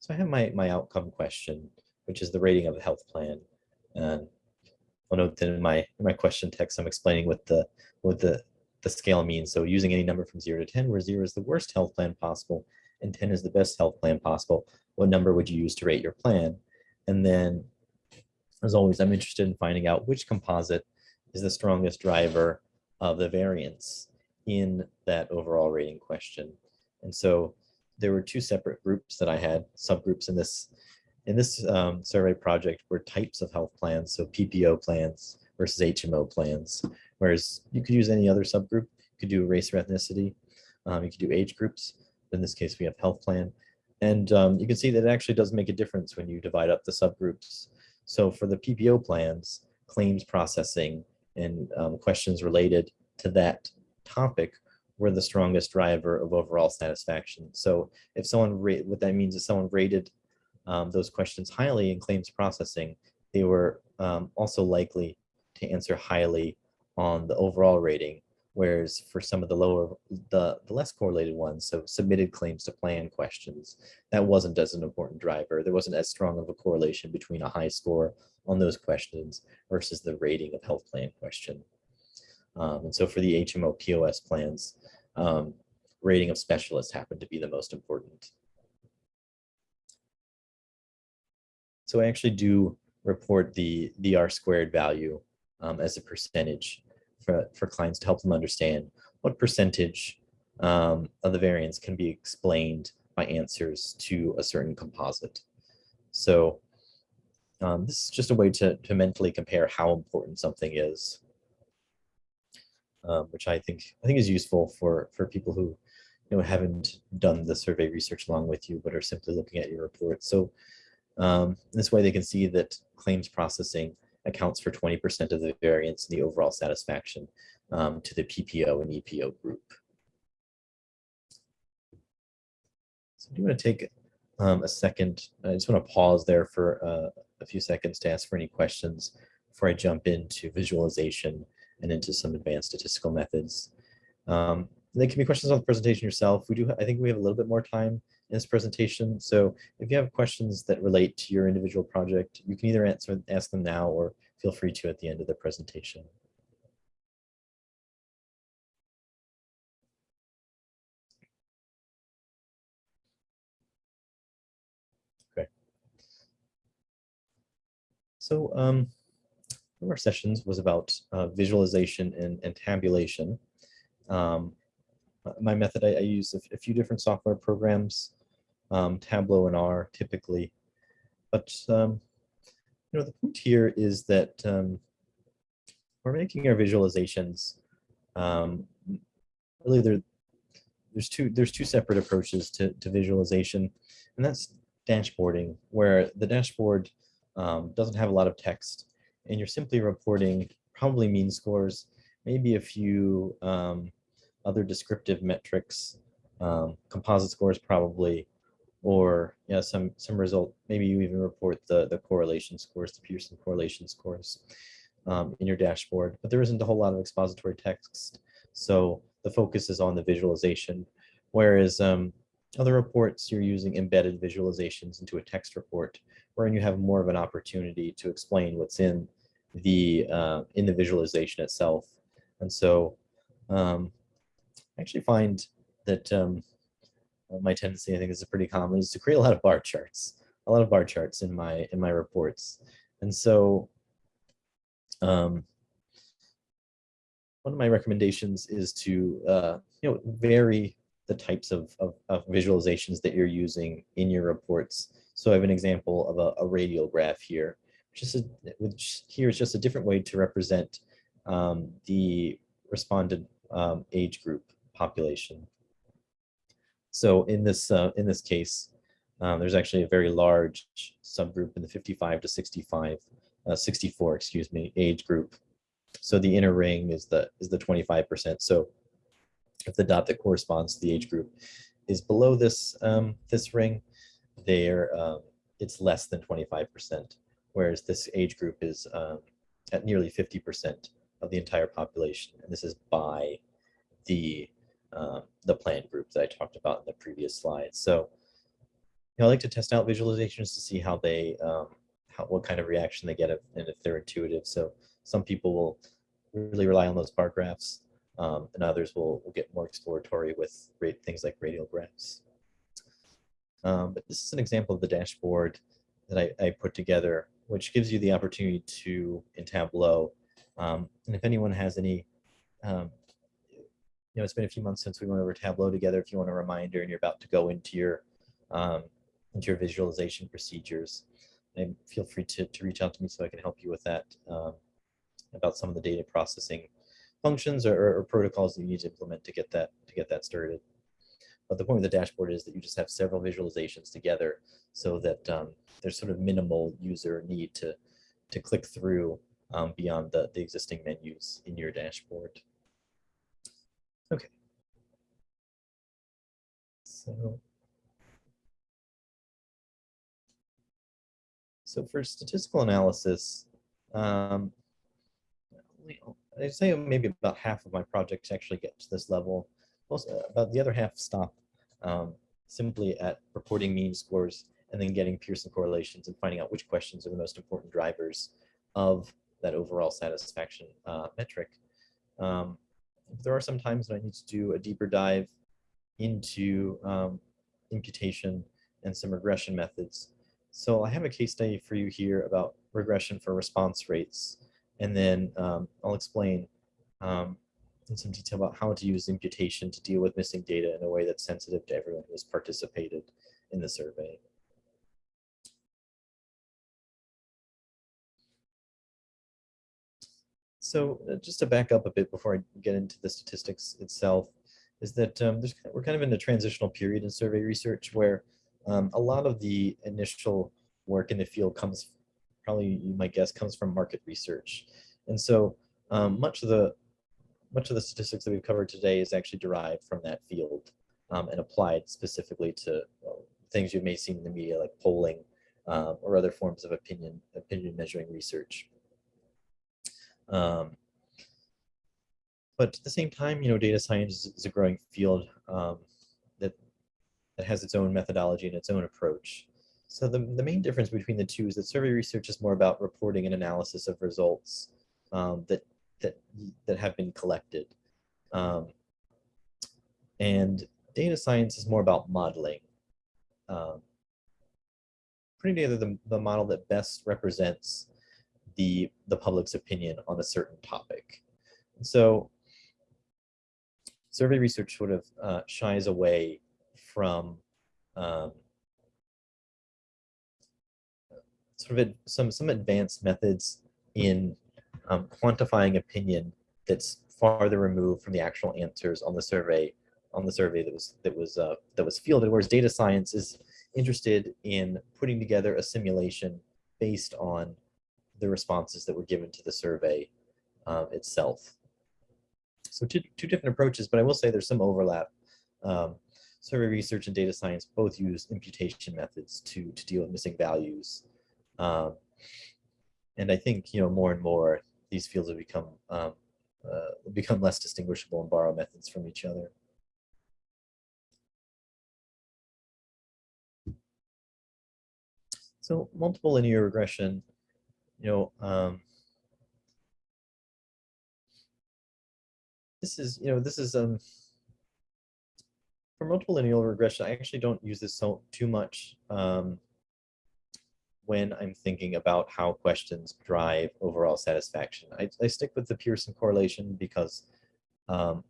so I have my my outcome question, which is the rating of a health plan, and oh I'll note that in my in my question text I'm explaining what the what the the scale means. So using any number from zero to ten, where zero is the worst health plan possible and 10 is the best health plan possible, what number would you use to rate your plan? And then as always, I'm interested in finding out which composite is the strongest driver of the variance in that overall rating question. And so there were two separate groups that I had, subgroups in this in this um, survey project were types of health plans, so PPO plans versus HMO plans, whereas you could use any other subgroup. You could do race or ethnicity, um, you could do age groups. In this case, we have health plan. And um, you can see that it actually does make a difference when you divide up the subgroups. So for the PPO plans, claims processing and um, questions related to that topic were the strongest driver of overall satisfaction. So if someone, what that means is someone rated um, those questions highly in claims processing, they were um, also likely to answer highly on the overall rating. Whereas for some of the lower, the, the less correlated ones, so submitted claims to plan questions, that wasn't as an important driver. There wasn't as strong of a correlation between a high score on those questions versus the rating of health plan question. Um, and so for the HMO POS plans, um, rating of specialists happened to be the most important. So I actually do report the, the R squared value um, as a percentage for, for clients to help them understand what percentage um, of the variance can be explained by answers to a certain composite. So um, this is just a way to, to mentally compare how important something is um, which I think I think is useful for for people who you know haven't done the survey research along with you, but are simply looking at your report. So um, this way they can see that claims processing accounts for 20% of the variance in the overall satisfaction um, to the PPO and EPO group. So I do want to take um, a second. I just want to pause there for uh, a few seconds to ask for any questions before I jump into visualization and into some advanced statistical methods. Um, there can be questions on the presentation yourself. We do, I think we have a little bit more time in this presentation. So if you have questions that relate to your individual project, you can either answer, ask them now or feel free to at the end of the presentation. Okay. So um, one of our sessions was about uh, visualization and, and tabulation. Um, my method, I, I use a, a, few different software programs, um, Tableau and R typically. But um, you know, the point here is that um, we're making our visualizations. Um, really, there, there's two there's two separate approaches to, to visualization, and that's dashboarding, where the dashboard um, doesn't have a lot of text and you're simply reporting probably mean scores, maybe a few um, other descriptive metrics um, composite scores probably, or yeah, some some result. Maybe you even report the the correlation scores, the Pearson correlation scores um, in your dashboard. But there isn't a whole lot of expository text, so the focus is on the visualization. Whereas um, other reports, you're using embedded visualizations into a text report, wherein you have more of an opportunity to explain what's in the uh, in the visualization itself. And so um, I actually find that um, my tendency, I think is pretty common, is to create a lot of bar charts, a lot of bar charts in my in my reports. And so um, one of my recommendations is to uh, you know vary the types of, of, of, visualizations that you're using in your reports. So I have an example of a, a radial graph here, which is a, which here is just a different way to represent um, the respondent um, age group population. So in this uh, in this case, um, there's actually a very large subgroup in the 55 to 65, uh, 64, excuse me, age group. So the inner ring is the is the 25%. So if the dot that corresponds to the age group is below this um, this ring, there um, it's less than 25%, whereas this age group is um, at nearly 50% of the entire population, and this is by the um, the plan group that I talked about in the previous slide. So you know, I like to test out visualizations to see how they um, how what kind of reaction they get if, and if they're intuitive. So some people will really rely on those bar graphs um, and others will, will get more exploratory with things like radial graphs. Um, but this is an example of the dashboard that I, I, put together, which gives you the opportunity to, in Tableau, um, and if anyone has any, um, you know, it's been a few months since we went over Tableau together. If you want a reminder and you're about to go into your um, into your visualization procedures, and feel free to, to reach out to me so I can help you with that um, about some of the data processing functions or, or, protocols that you need to implement to get that to get that started. But the point of the dashboard is that you just have several visualizations together so that um, there's sort of minimal user need to to click through um, beyond the, the existing menus in your dashboard. Okay. So, so for statistical analysis, um, I'd say maybe about half of my projects actually get to this level. Most, uh, about the other half stop um, simply at reporting mean scores and then getting Pearson correlations and finding out which questions are the most important drivers of that overall satisfaction uh, metric. Um, there are some times when I need to do a deeper dive into um, imputation and some regression methods. So I have a case study for you here about regression for response rates. And then um, I'll explain um, in some detail about how to use imputation to deal with missing data in a way that's sensitive to everyone who has participated in the survey. So uh, just to back up a bit before I get into the statistics itself, is that um, we're kind of in a transitional period in survey research where um, a lot of the initial work in the field comes probably you might guess comes from market research. And so um, much of the much of the statistics that we've covered today is actually derived from that field um, and applied specifically to well, things you may see in the media like polling um, or other forms of opinion opinion measuring research. Um, but at the same time, you know, data science is, a growing field um, that that has its own methodology and its own approach. So the, the main difference between the two is that survey research is more about reporting and analysis of results um, that, that, that have been collected. Um, and data science is more about modeling. Um, putting together the, the model that best represents the, the public's opinion on a certain topic. And so survey research sort of uh, shies away from um, sort of some some advanced methods in um, quantifying opinion that's farther removed from the actual answers on the survey on the survey that was that was uh, that was fielded. Whereas data science is interested in putting together a simulation based on the responses that were given to the survey um, itself. So two, two different approaches, but I will say there's some overlap. Um, survey research and data science both use imputation methods to, to deal with missing values. Um, and I think, you know, more and more these fields have become, um, uh, become less distinguishable and borrow methods from each other. So multiple linear regression, you know, um, this is, you know, this is, um, for multiple linear regression, I actually don't use this so too much um, when I'm thinking about how questions drive overall satisfaction. I, I stick with the Pearson correlation because um,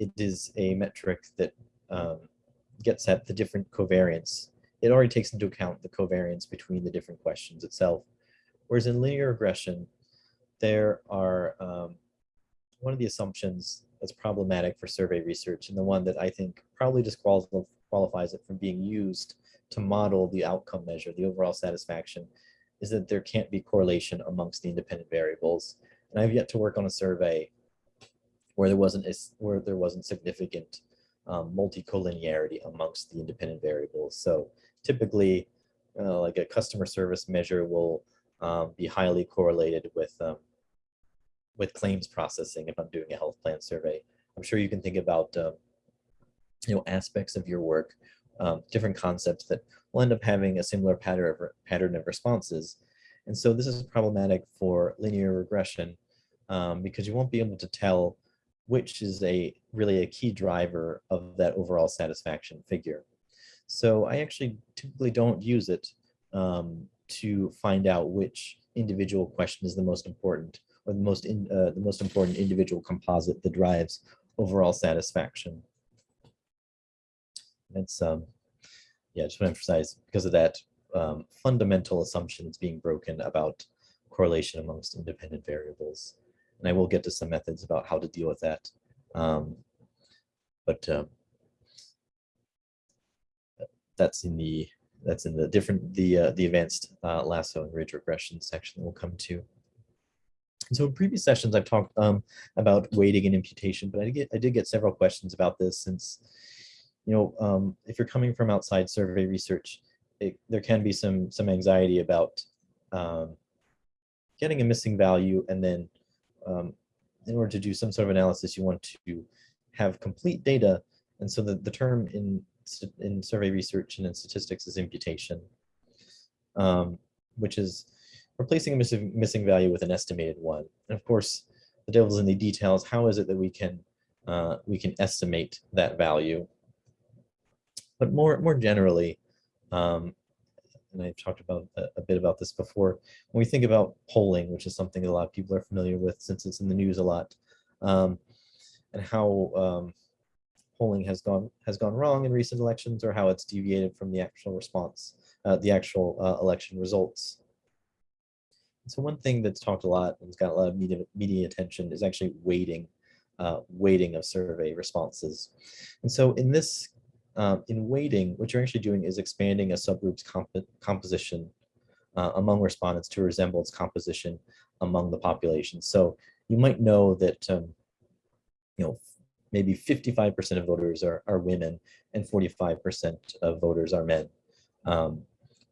it is a metric that um, gets at the different covariance. It already takes into account the covariance between the different questions itself. Whereas in linear regression, there are um, one of the assumptions that's problematic for survey research and the one that I think probably disqualifies it from being used to model the outcome measure, the overall satisfaction, is that there can't be correlation amongst the independent variables. And I've yet to work on a survey where there wasn't a, where there wasn't significant um, multi-collinearity amongst the independent variables. So typically, uh, like a customer service measure will um, be highly correlated with um, with claims processing if I'm doing a health plan survey. I'm sure you can think about um, you know aspects of your work, um, different concepts that will end up having a similar pattern of pattern of responses. And so this is problematic for linear regression um, because you won't be able to tell which is a really a key driver of that overall satisfaction figure. So I actually typically don't use it um, to find out which individual question is the most important or the most in, uh, the most important individual composite that drives overall satisfaction. It's um, yeah, just want to emphasize because of that um, fundamental assumptions being broken about correlation amongst independent variables. And I will get to some methods about how to deal with that. Um, but um, that's in the that's in the different the uh, the advanced uh, lasso and ridge regression section we'll come to. And so in previous sessions, I've talked um, about weighting and imputation, but I did, get, I did get several questions about this since, you know, um, if you're coming from outside survey research, it, there can be some, some anxiety about um, getting a missing value and then um, in order to do some sort of analysis, you want to have complete data. And so the, the term in, in survey research and in statistics is imputation, um, which is replacing a missing, missing value with an estimated one. And of course, the devil's in the details. How is it that we can uh, we can estimate that value? But more more generally, um, and I've talked about a, a, bit about this before. When we think about polling, which is something that a lot of people are familiar with since it's in the news a lot, um, and how um, polling has gone has gone wrong in recent elections, or how it's deviated from the actual response, uh, the actual uh, election results. So one thing that's talked a lot and has got a lot of media, media attention is actually weighting, uh, weighting of survey responses. And so in this, um, in weighting, what you're actually doing is expanding a subgroup's comp composition uh, among respondents to resemble its composition among the population. So you might know that, um, you know, maybe 55% of voters are, are women and 45% of voters are men. Um,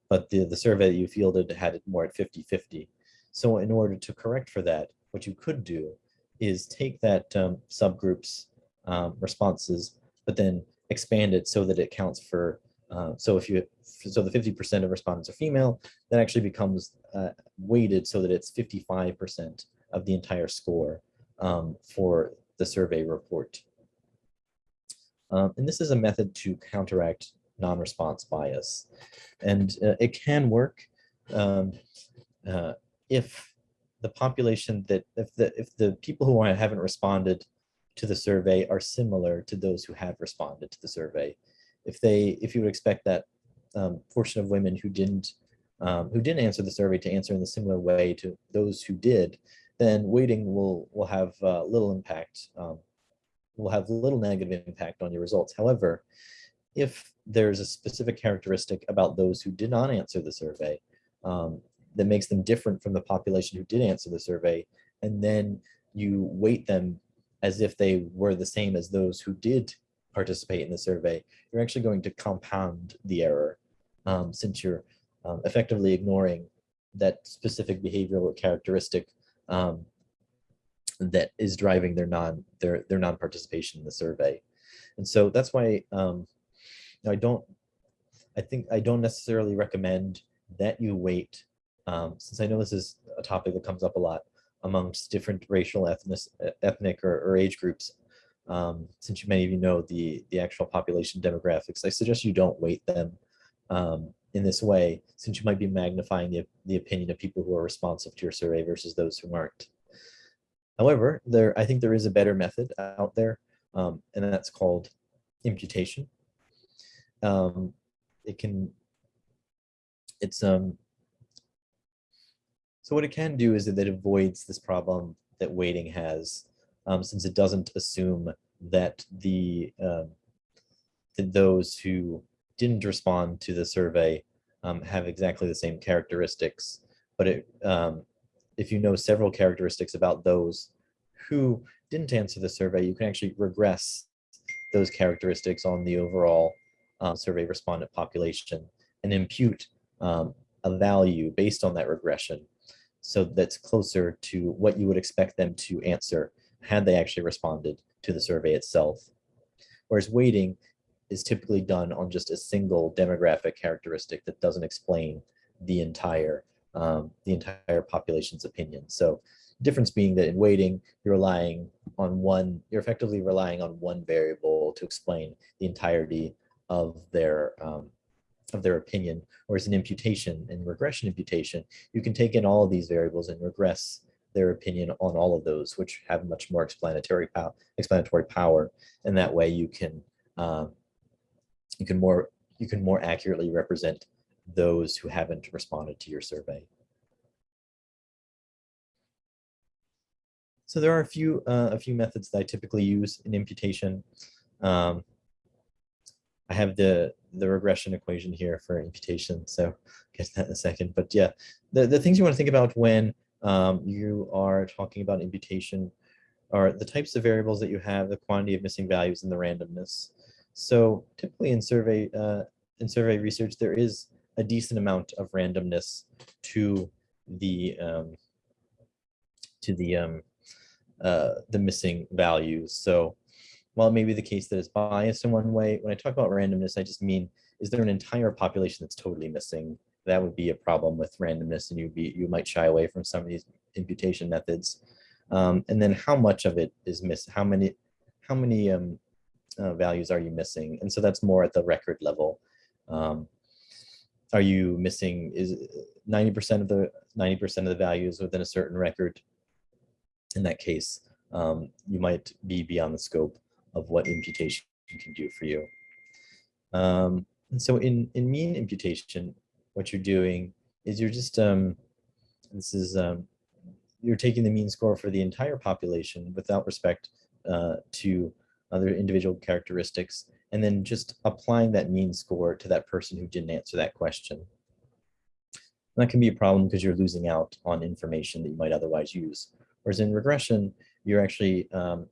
but the, the survey that you fielded had it more at 50-50. So in order to correct for that, what you could do is take that um, subgroup's um, responses, but then expand it so that it counts for, uh, so if you, so the 50% of respondents are female, that actually becomes uh, weighted so that it's 55% of the entire score um, for the survey report. Um, and this is a method to counteract non-response bias. And uh, it can work. Um, uh, if the population that if the if the people who haven't responded to the survey are similar to those who have responded to the survey if they if you would expect that um, portion of women who didn't um, who didn't answer the survey to answer in the similar way to those who did then weighting will will have uh, little impact um, will have little negative impact on your results however if there's a specific characteristic about those who did not answer the survey um, that makes them different from the population who did answer the survey. And then you weight them as if they were the same as those who did participate in the survey, you're actually going to compound the error um, since you're um, effectively ignoring that specific behavioral characteristic um, that is driving their non their their non-participation in the survey. And so that's why um, I don't I think I don't necessarily recommend that you wait um, since I know this is a topic that comes up a lot amongst different racial, ethnic, ethnic or, or age groups. Um, since you many of you know the, the actual population demographics, I suggest you don't weight them um, in this way, since you might be magnifying the, the opinion of people who are responsive to your survey versus those who aren't. However, there I think there is a better method out there, um, and that's called imputation. Um, it can, it's um, so what it can do is that it avoids this problem that weighting has, um, since it doesn't assume that the um, that those who didn't respond to the survey um, have exactly the same characteristics. But it, um, if you know several characteristics about those who didn't answer the survey, you can actually regress those characteristics on the overall uh, survey respondent population and impute um, a value based on that regression so that's closer to what you would expect them to answer had they actually responded to the survey itself. Whereas weighting is typically done on just a single demographic characteristic that doesn't explain the entire um, the entire population's opinion. So difference being that in weighting, you're relying on one, you're effectively relying on one variable to explain the entirety of their um, of their opinion, whereas an imputation and regression imputation, you can take in all of these variables and regress their opinion on all of those, which have much more explanatory power. Explanatory power, and that way you can um, you can more you can more accurately represent those who haven't responded to your survey. So there are a few uh, a few methods that I typically use in imputation. Um, I have the the regression equation here for imputation, so I'll get to that in a second. But yeah, the, the things you want to think about when um, you are talking about imputation are the types of variables that you have, the quantity of missing values, and the randomness. So typically in survey uh, in survey research, there is a decent amount of randomness to the um, to the um, uh, the missing values. So while it may be the case that it's biased in one way, when I talk about randomness, I just mean, is there an entire population that's totally missing? That would be a problem with randomness and you'd be, you might shy away from some of these imputation methods. Um, and then how much of it is missed? How many, how many um, uh, values are you missing? And so that's more at the record level. Um, are you missing is 90% of the 90% of the values within a certain record? In that case, um, you might be beyond the scope of what imputation can do for you. Um, and so in, in mean imputation, what you're doing is you're just, um, this is, um, you're taking the mean score for the entire population without respect uh, to other individual characteristics, and then just applying that mean score to that person who didn't answer that question. And that can be a problem because you're losing out on information that you might otherwise use. Whereas in regression, you're actually um,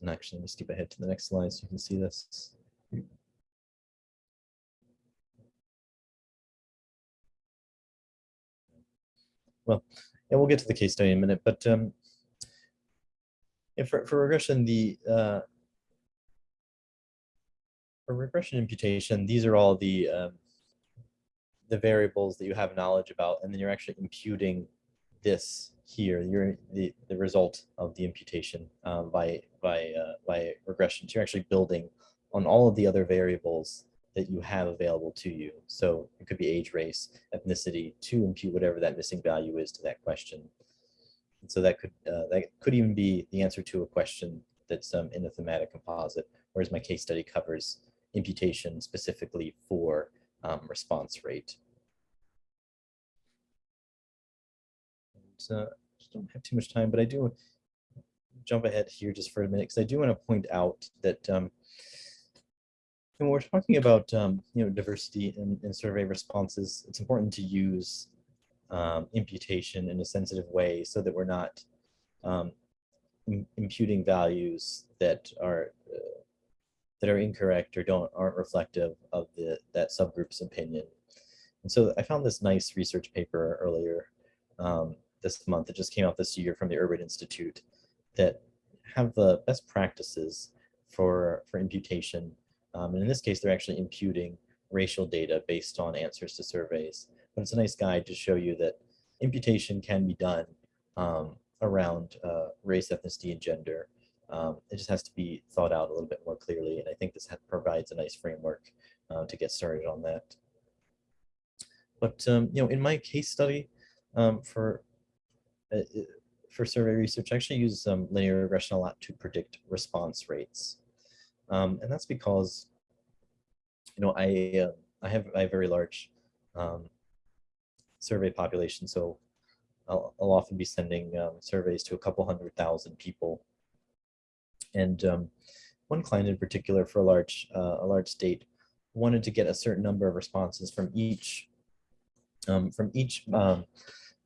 and actually, let me skip ahead to the next slide so you can see this. Well, yeah, we'll get to the case study in a minute, but um, for, for regression, the uh, for regression imputation, these are all the um, the variables that you have knowledge about, and then you're actually imputing this here, you're the, the result of the imputation uh, by, by, uh, by regression. So you're actually building on all of the other variables that you have available to you. So it could be age, race, ethnicity to impute whatever that missing value is to that question. And so that could uh, that could even be the answer to a question that's um, in a thematic composite, whereas my case study covers imputation specifically for um, response rate. Uh, don't have too much time, but I do jump ahead here just for a minute because I do want to point out that um, when we're talking about um, you know diversity in, in survey responses, it's important to use um, imputation in a sensitive way so that we're not um, imputing values that are uh, that are incorrect or don't aren't reflective of the that subgroup's opinion. And so I found this nice research paper earlier um, this month. It just came out this year from the Urban Institute that have the best practices for for imputation. Um, and in this case, they're actually imputing racial data based on answers to surveys. But it's a nice guide to show you that imputation can be done um, around uh, race, ethnicity, and gender. Um, it just has to be thought out a little bit more clearly. And I think this provides a nice framework uh, to get started on that. But, um, you know, in my case study um, for, for survey research, I actually use um, linear regression a lot to predict response rates. Um, and that's because, you know, I, uh, I have a very large um, survey population. So I'll, I'll often be sending um, surveys to a couple hundred thousand people. And um, one client in particular for a large, uh, a large state wanted to get a certain number of responses from each, from each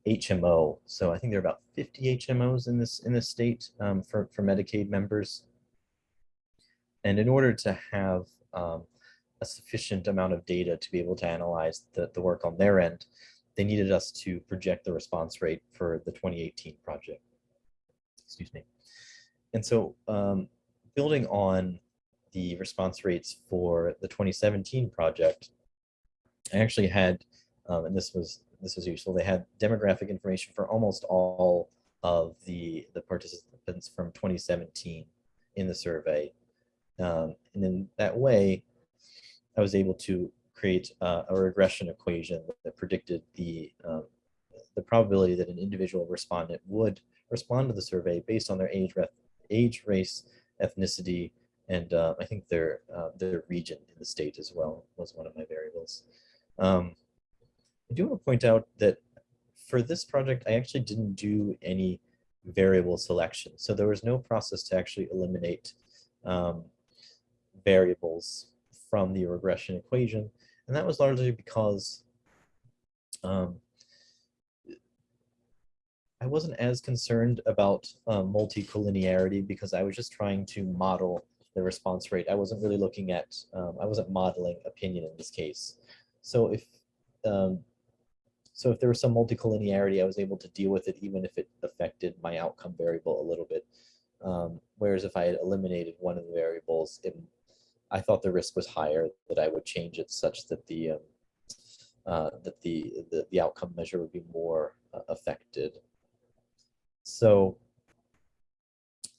HMO. So I think there are about 50 HMOs in this in this state um, for, for Medicaid members. And in order to have um, a sufficient amount of data to be able to analyze the, the work on their end, they needed us to project the response rate for the 2018 project. Excuse me. And so um, building on the response rates for the 2017 project, I actually had, um, and this was this was useful, they had demographic information for almost all of the, the participants from 2017 in the survey. Um, and in that way, I was able to create uh, a regression equation that predicted the, um, the probability that an individual respondent would respond to the survey based on their age, age race, ethnicity, and uh, I think their, uh, their region in the state as well was one of my variables. Um, I do want to point out that for this project, I actually didn't do any variable selection. So there was no process to actually eliminate um, variables from the regression equation. And that was largely because um, I wasn't as concerned about um, multicollinearity because I was just trying to model the response rate. I wasn't really looking at, um, I wasn't modeling opinion in this case. So if, um, so if there was some multicollinearity, I was able to deal with it even if it affected my outcome variable a little bit. Um, whereas if I had eliminated one of the variables, it I thought the risk was higher that I would change it such that the um, uh, that the, the, the outcome measure would be more uh, affected. So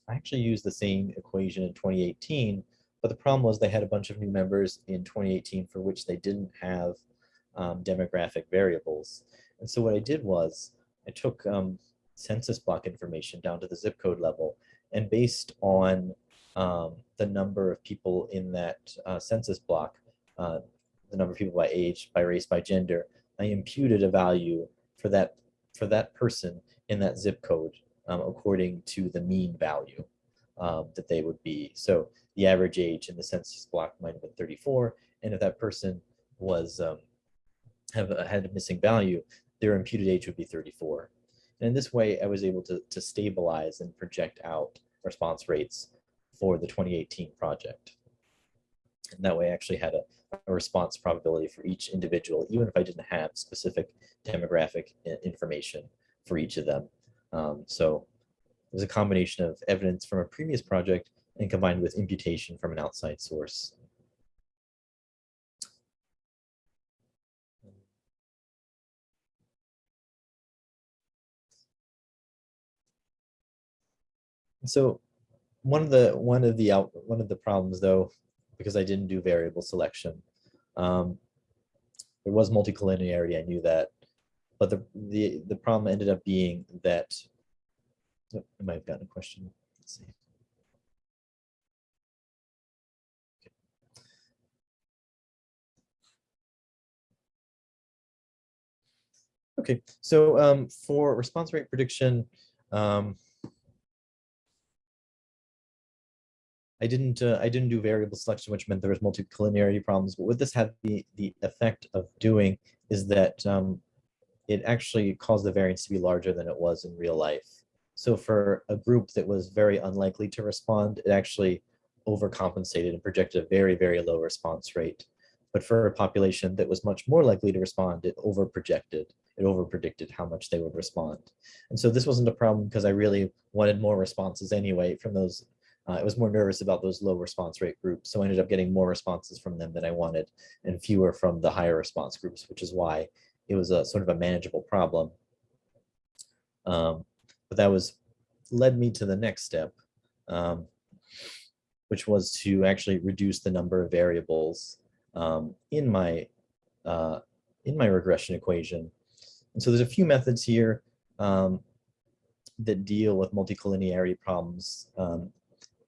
I actually used the same equation in 2018, but the problem was they had a bunch of new members in 2018 for which they didn't have um, demographic variables. And so what I did was I took um, census block information down to the zip code level and based on um, the number of people in that uh, census block, uh, the number of people by age, by race, by gender, I imputed a value for that for that person in that zip code um, according to the mean value um, that they would be. So the average age in the census block might have been 34, and if that person was have had a missing value, their imputed age would be 34. And in this way, I was able to, to stabilize and project out response rates for the 2018 project. And that way I actually had a, a response probability for each individual, even if I didn't have specific demographic information for each of them. Um, so it was a combination of evidence from a previous project and combined with imputation from an outside source. So one of the one of the out one of the problems though, because I didn't do variable selection, um, there was multicollinearity. I knew that, but the the the problem ended up being that. Oh, I might have gotten a question. Let's see. Okay, so um, for response rate prediction, um, I didn't uh, I didn't do variable selection, which meant there was multicollinearity problems. But what this had the the effect of doing is that um, it actually caused the variance to be larger than it was in real life. So for a group that was very unlikely to respond, it actually overcompensated and projected a very, very low response rate. But for a population that was much more likely to respond, it overprojected, it overpredicted how much they would respond. And so this wasn't a problem because I really wanted more responses anyway from those. Uh, I was more nervous about those low response rate groups. So I ended up getting more responses from them than I wanted and fewer from the higher response groups, which is why it was a sort of a manageable problem. Um, but that was led me to the next step, um, which was to actually reduce the number of variables um, in my uh, in my regression equation. And so there's a few methods here um, that deal with multicollinearity problems um,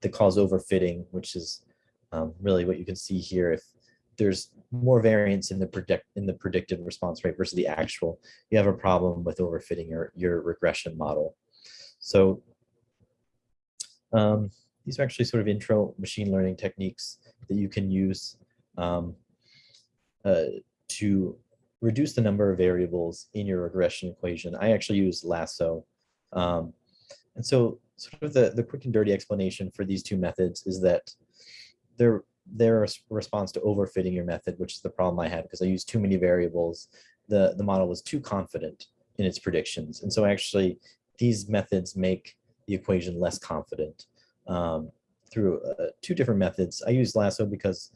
that cause overfitting, which is um, really what you can see here. If there's more variance in the predict in the predicted response rate versus the actual, you have a problem with overfitting your, your regression model. So um, these are actually sort of intro machine learning techniques that you can use um, uh, to reduce the number of variables in your regression equation. I actually use lasso. Um, and so sort of the, the quick and dirty explanation for these two methods is that they're, a response to overfitting your method, which is the problem I had because I used too many variables. The, the model was too confident in its predictions. And so actually these methods make the equation less confident um, through uh, two different methods. I used lasso because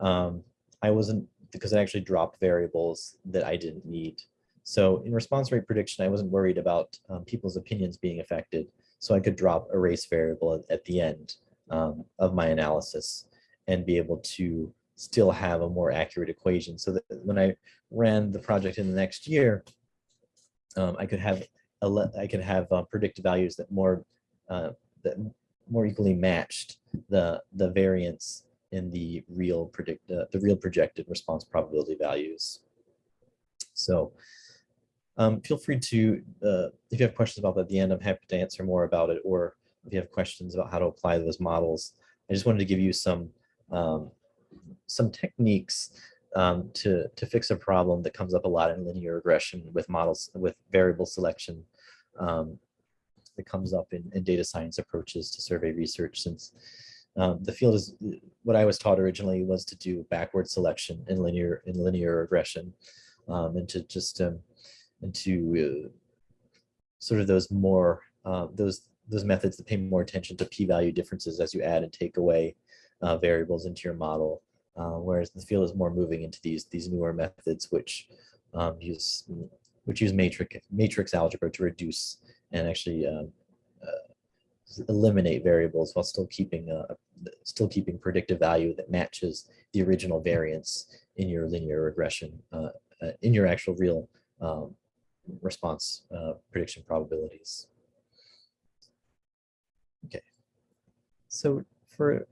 um, I wasn't because it actually dropped variables that I didn't need. So in response rate prediction, I wasn't worried about um, people's opinions being affected. So I could drop a race variable at, the end um, of my analysis and be able to still have a more accurate equation. So that when I ran the project in the next year, um, I could have a I could have uh, predicted values that more uh, that more equally matched the the variance in the real predict uh, the real projected response probability values. So um, feel free to, uh, if you have questions about that at the end, I'm happy to answer more about it, or if you have questions about how to apply those models. I just wanted to give you some um, some techniques um, to, to fix a problem that comes up a lot in linear regression with models, with variable selection um, that comes up in, in data science approaches to survey research since um, the field is what I was taught originally was to do backward selection in linear in linear regression um, and to just and uh, sort of those more uh, those those methods that pay more attention to p-value differences as you add and take away uh, variables into your model, uh, whereas the field is more moving into these these newer methods which um, use which use matrix matrix algebra to reduce and actually um, eliminate variables while still keeping a still keeping predictive value that matches the original variance in your linear regression uh, in your actual real um, response uh, prediction probabilities. Okay, so for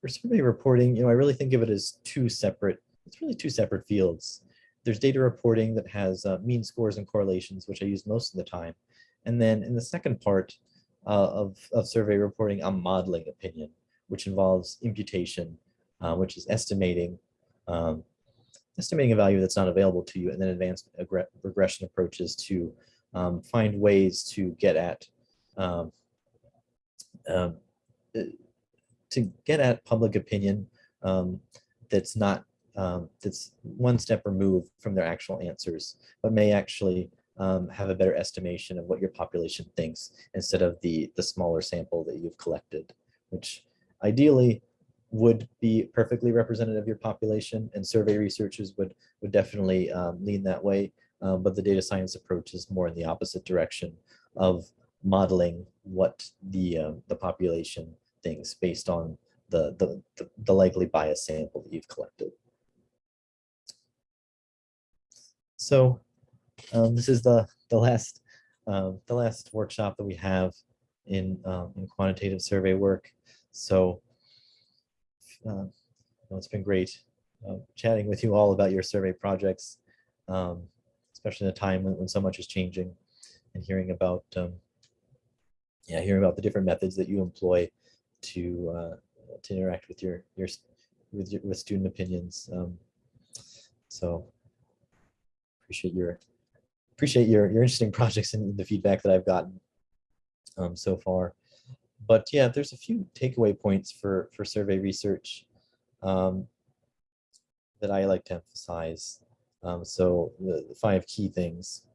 for survey reporting, you know, I really think of it as two separate. It's really two separate fields. There's data reporting that has uh, mean scores and correlations, which I use most of the time, and then in the second part, uh, of, of survey reporting I'm modeling opinion, which involves imputation, uh, which is estimating um, estimating a value that's not available to you, and then advanced regression approaches to um, find ways to get at um, um, to get at public opinion um, that's not um, that's one step removed from their actual answers, but may actually um, have a better estimation of what your population thinks instead of the, the smaller sample that you've collected, which ideally would be perfectly representative of your population and survey researchers would, would definitely um, lean that way. Um, but the data science approach is more in the opposite direction of modeling what the, um, the population thinks based on the, the, the, likely bias sample that you've collected. So um, this is the the last uh, the last workshop that we have in um, in quantitative survey work. So uh, it's been great uh, chatting with you all about your survey projects, um, especially in a time when, when, so much is changing, and hearing about um, yeah hearing about the different methods that you employ to uh, to interact with your your with your with student opinions. Um, so appreciate your appreciate your, your interesting projects and the feedback that I've gotten um, so far. But yeah, there's a few takeaway points for, for survey research um, that I like to emphasize. Um, so the, the five key things.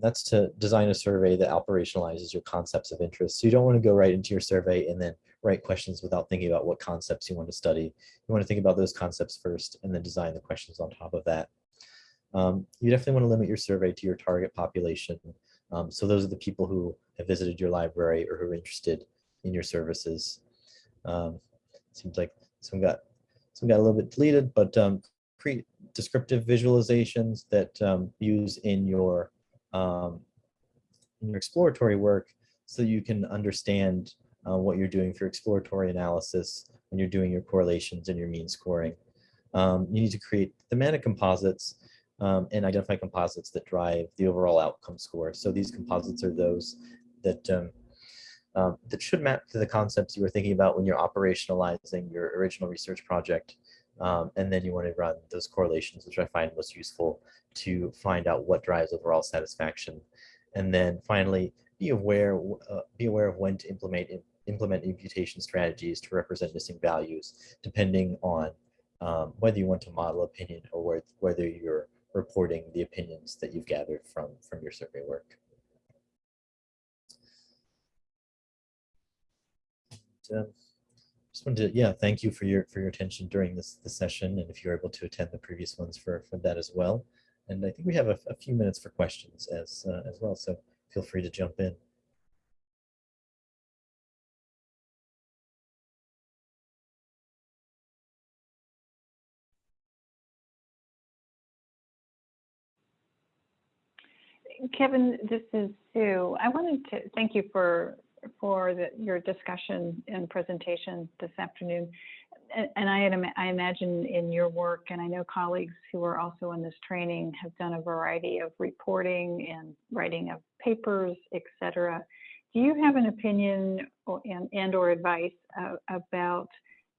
That's to design a survey that operationalizes your concepts of interest. So you don't want to go right into your survey and then write questions without thinking about what concepts you want to study. You want to think about those concepts first and then design the questions on top of that. Um, you definitely want to limit your survey to your target population. Um, so those are the people who have visited your library or who are interested in your services. Um, seems like some got some got a little bit deleted, but um, create descriptive visualizations that um, use in your um, in your exploratory work so you can understand uh, what you're doing for exploratory analysis when you're doing your correlations and your mean scoring. Um, you need to create thematic composites um, and identify composites that drive the overall outcome score. So these composites are those that um, um, that should map to the concepts you were thinking about when you're operationalizing your original research project. Um, and then you want to run those correlations, which I find most useful to find out what drives overall satisfaction. And then finally, be aware, uh, be aware of when to implement implement imputation strategies to represent missing values, depending on um, whether you want to model opinion or whether you're reporting the opinions that you've gathered from, from your survey work. Um, just wanted to, yeah, thank you for your for your attention during this, this session, and if you're able to attend the previous ones for for that as well. And I think we have a, a few minutes for questions as uh, as well, so feel free to jump in.
Kevin, this is Sue. I wanted to thank you for for the, your discussion and presentation this afternoon. And, I, had, I imagine in your work, and I know colleagues who are also in this training have done a variety of reporting and writing of papers, et cetera. Do you have an opinion or, and, and or advice uh, about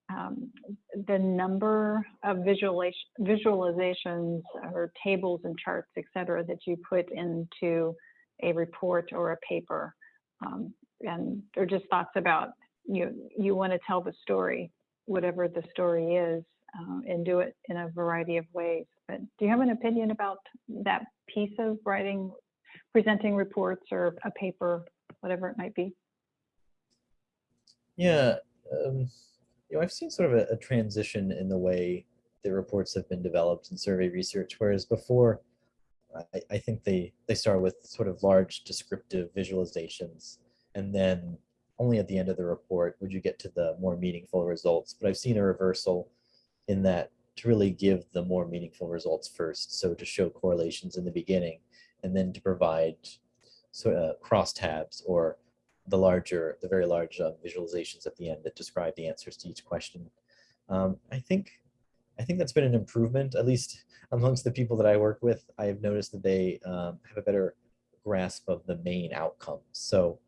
um, the number of visualization, visualizations or tables and charts, et cetera, that you put into a report or a paper? Um, and or just thoughts about you you want to tell the story whatever the story is uh, and do it in a variety of ways. But do you have an opinion about that piece of writing presenting reports or a paper whatever it might be?
Yeah um, you know i've seen sort of a, a transition in the way the reports have been developed in survey research whereas before I, I think they they start with sort of large descriptive visualizations and then only at the end of the report would you get to the more meaningful results. But I've seen a reversal in that to really give the more meaningful results first. So to show correlations in the beginning and then to provide sort of crosstabs or the larger, the very large uh, visualizations at the end that describe the answers to each question. Um, I think I think that's been an improvement, at least amongst the people that I work with. I have noticed that they um, have a better grasp of the main outcomes. So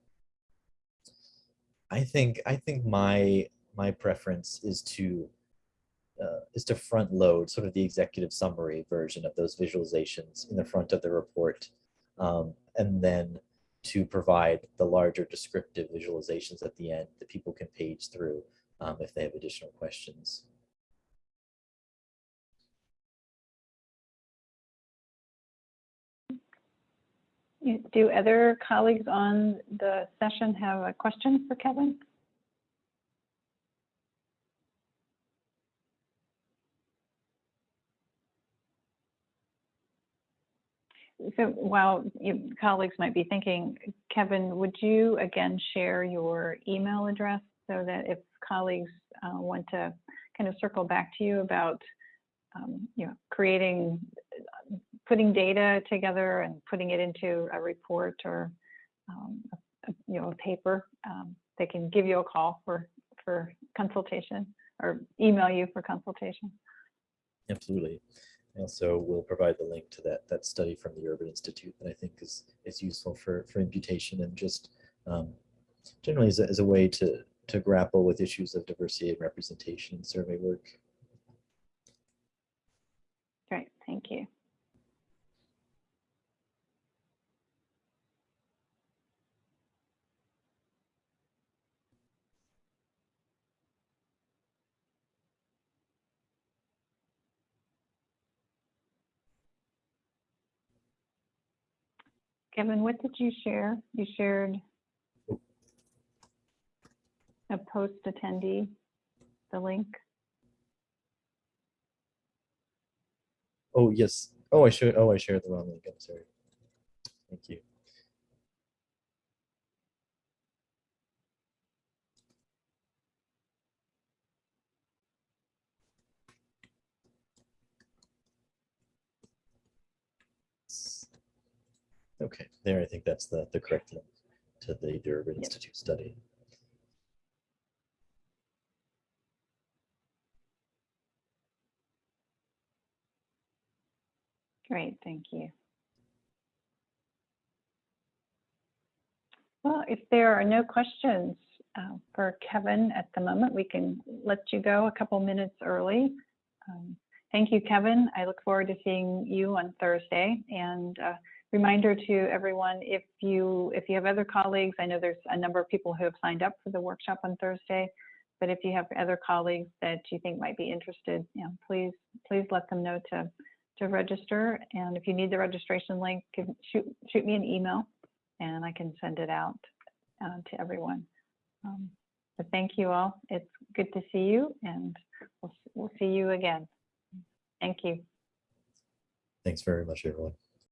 I think I think my my preference is to uh, is to front load sort of the executive summary version of those visualizations in the front of the report, um, and then to provide the larger descriptive visualizations at the end that people can page through um, if they have additional questions.
Do other colleagues on the session have a question for Kevin? So while colleagues might be thinking, Kevin, would you again share your email address so that if colleagues uh, want to kind of circle back to you about um, you know, creating putting data together and putting it into a report or um, a, you know a paper, um, they can give you a call for for consultation or email you for consultation.
Absolutely. I we'll provide the link to that that study from the Urban Institute that I think is is useful for for imputation and just um, generally as a, as a way to to grapple with issues of diversity and representation in survey work.
Great, thank you. Kevin, what did you share? You shared a post attendee, the link.
Oh, yes. Oh, I should. Oh, I shared the wrong link. I'm sorry. Thank you. Okay, there, I think that's the, the correct link to the Urban
Yep.
Institute study.
Great, thank you. Well, if there are no questions uh, for Kevin at the moment, we can let you go a couple minutes early. Um, Thank you, Kevin. I look forward to seeing you on Thursday. And uh, reminder to everyone, if you if you have other colleagues, I know there's a number of people who have signed up for the workshop on Thursday, but if you have other colleagues that you think might be interested, you know, please please let them know to to register. And if you need the registration link, give- shoot, shoot me an email and I can send it out uh, to everyone. Um, But thank you all. It's good to see you and we'll, we'll see you again. Thank you.
Thanks very much, everyone.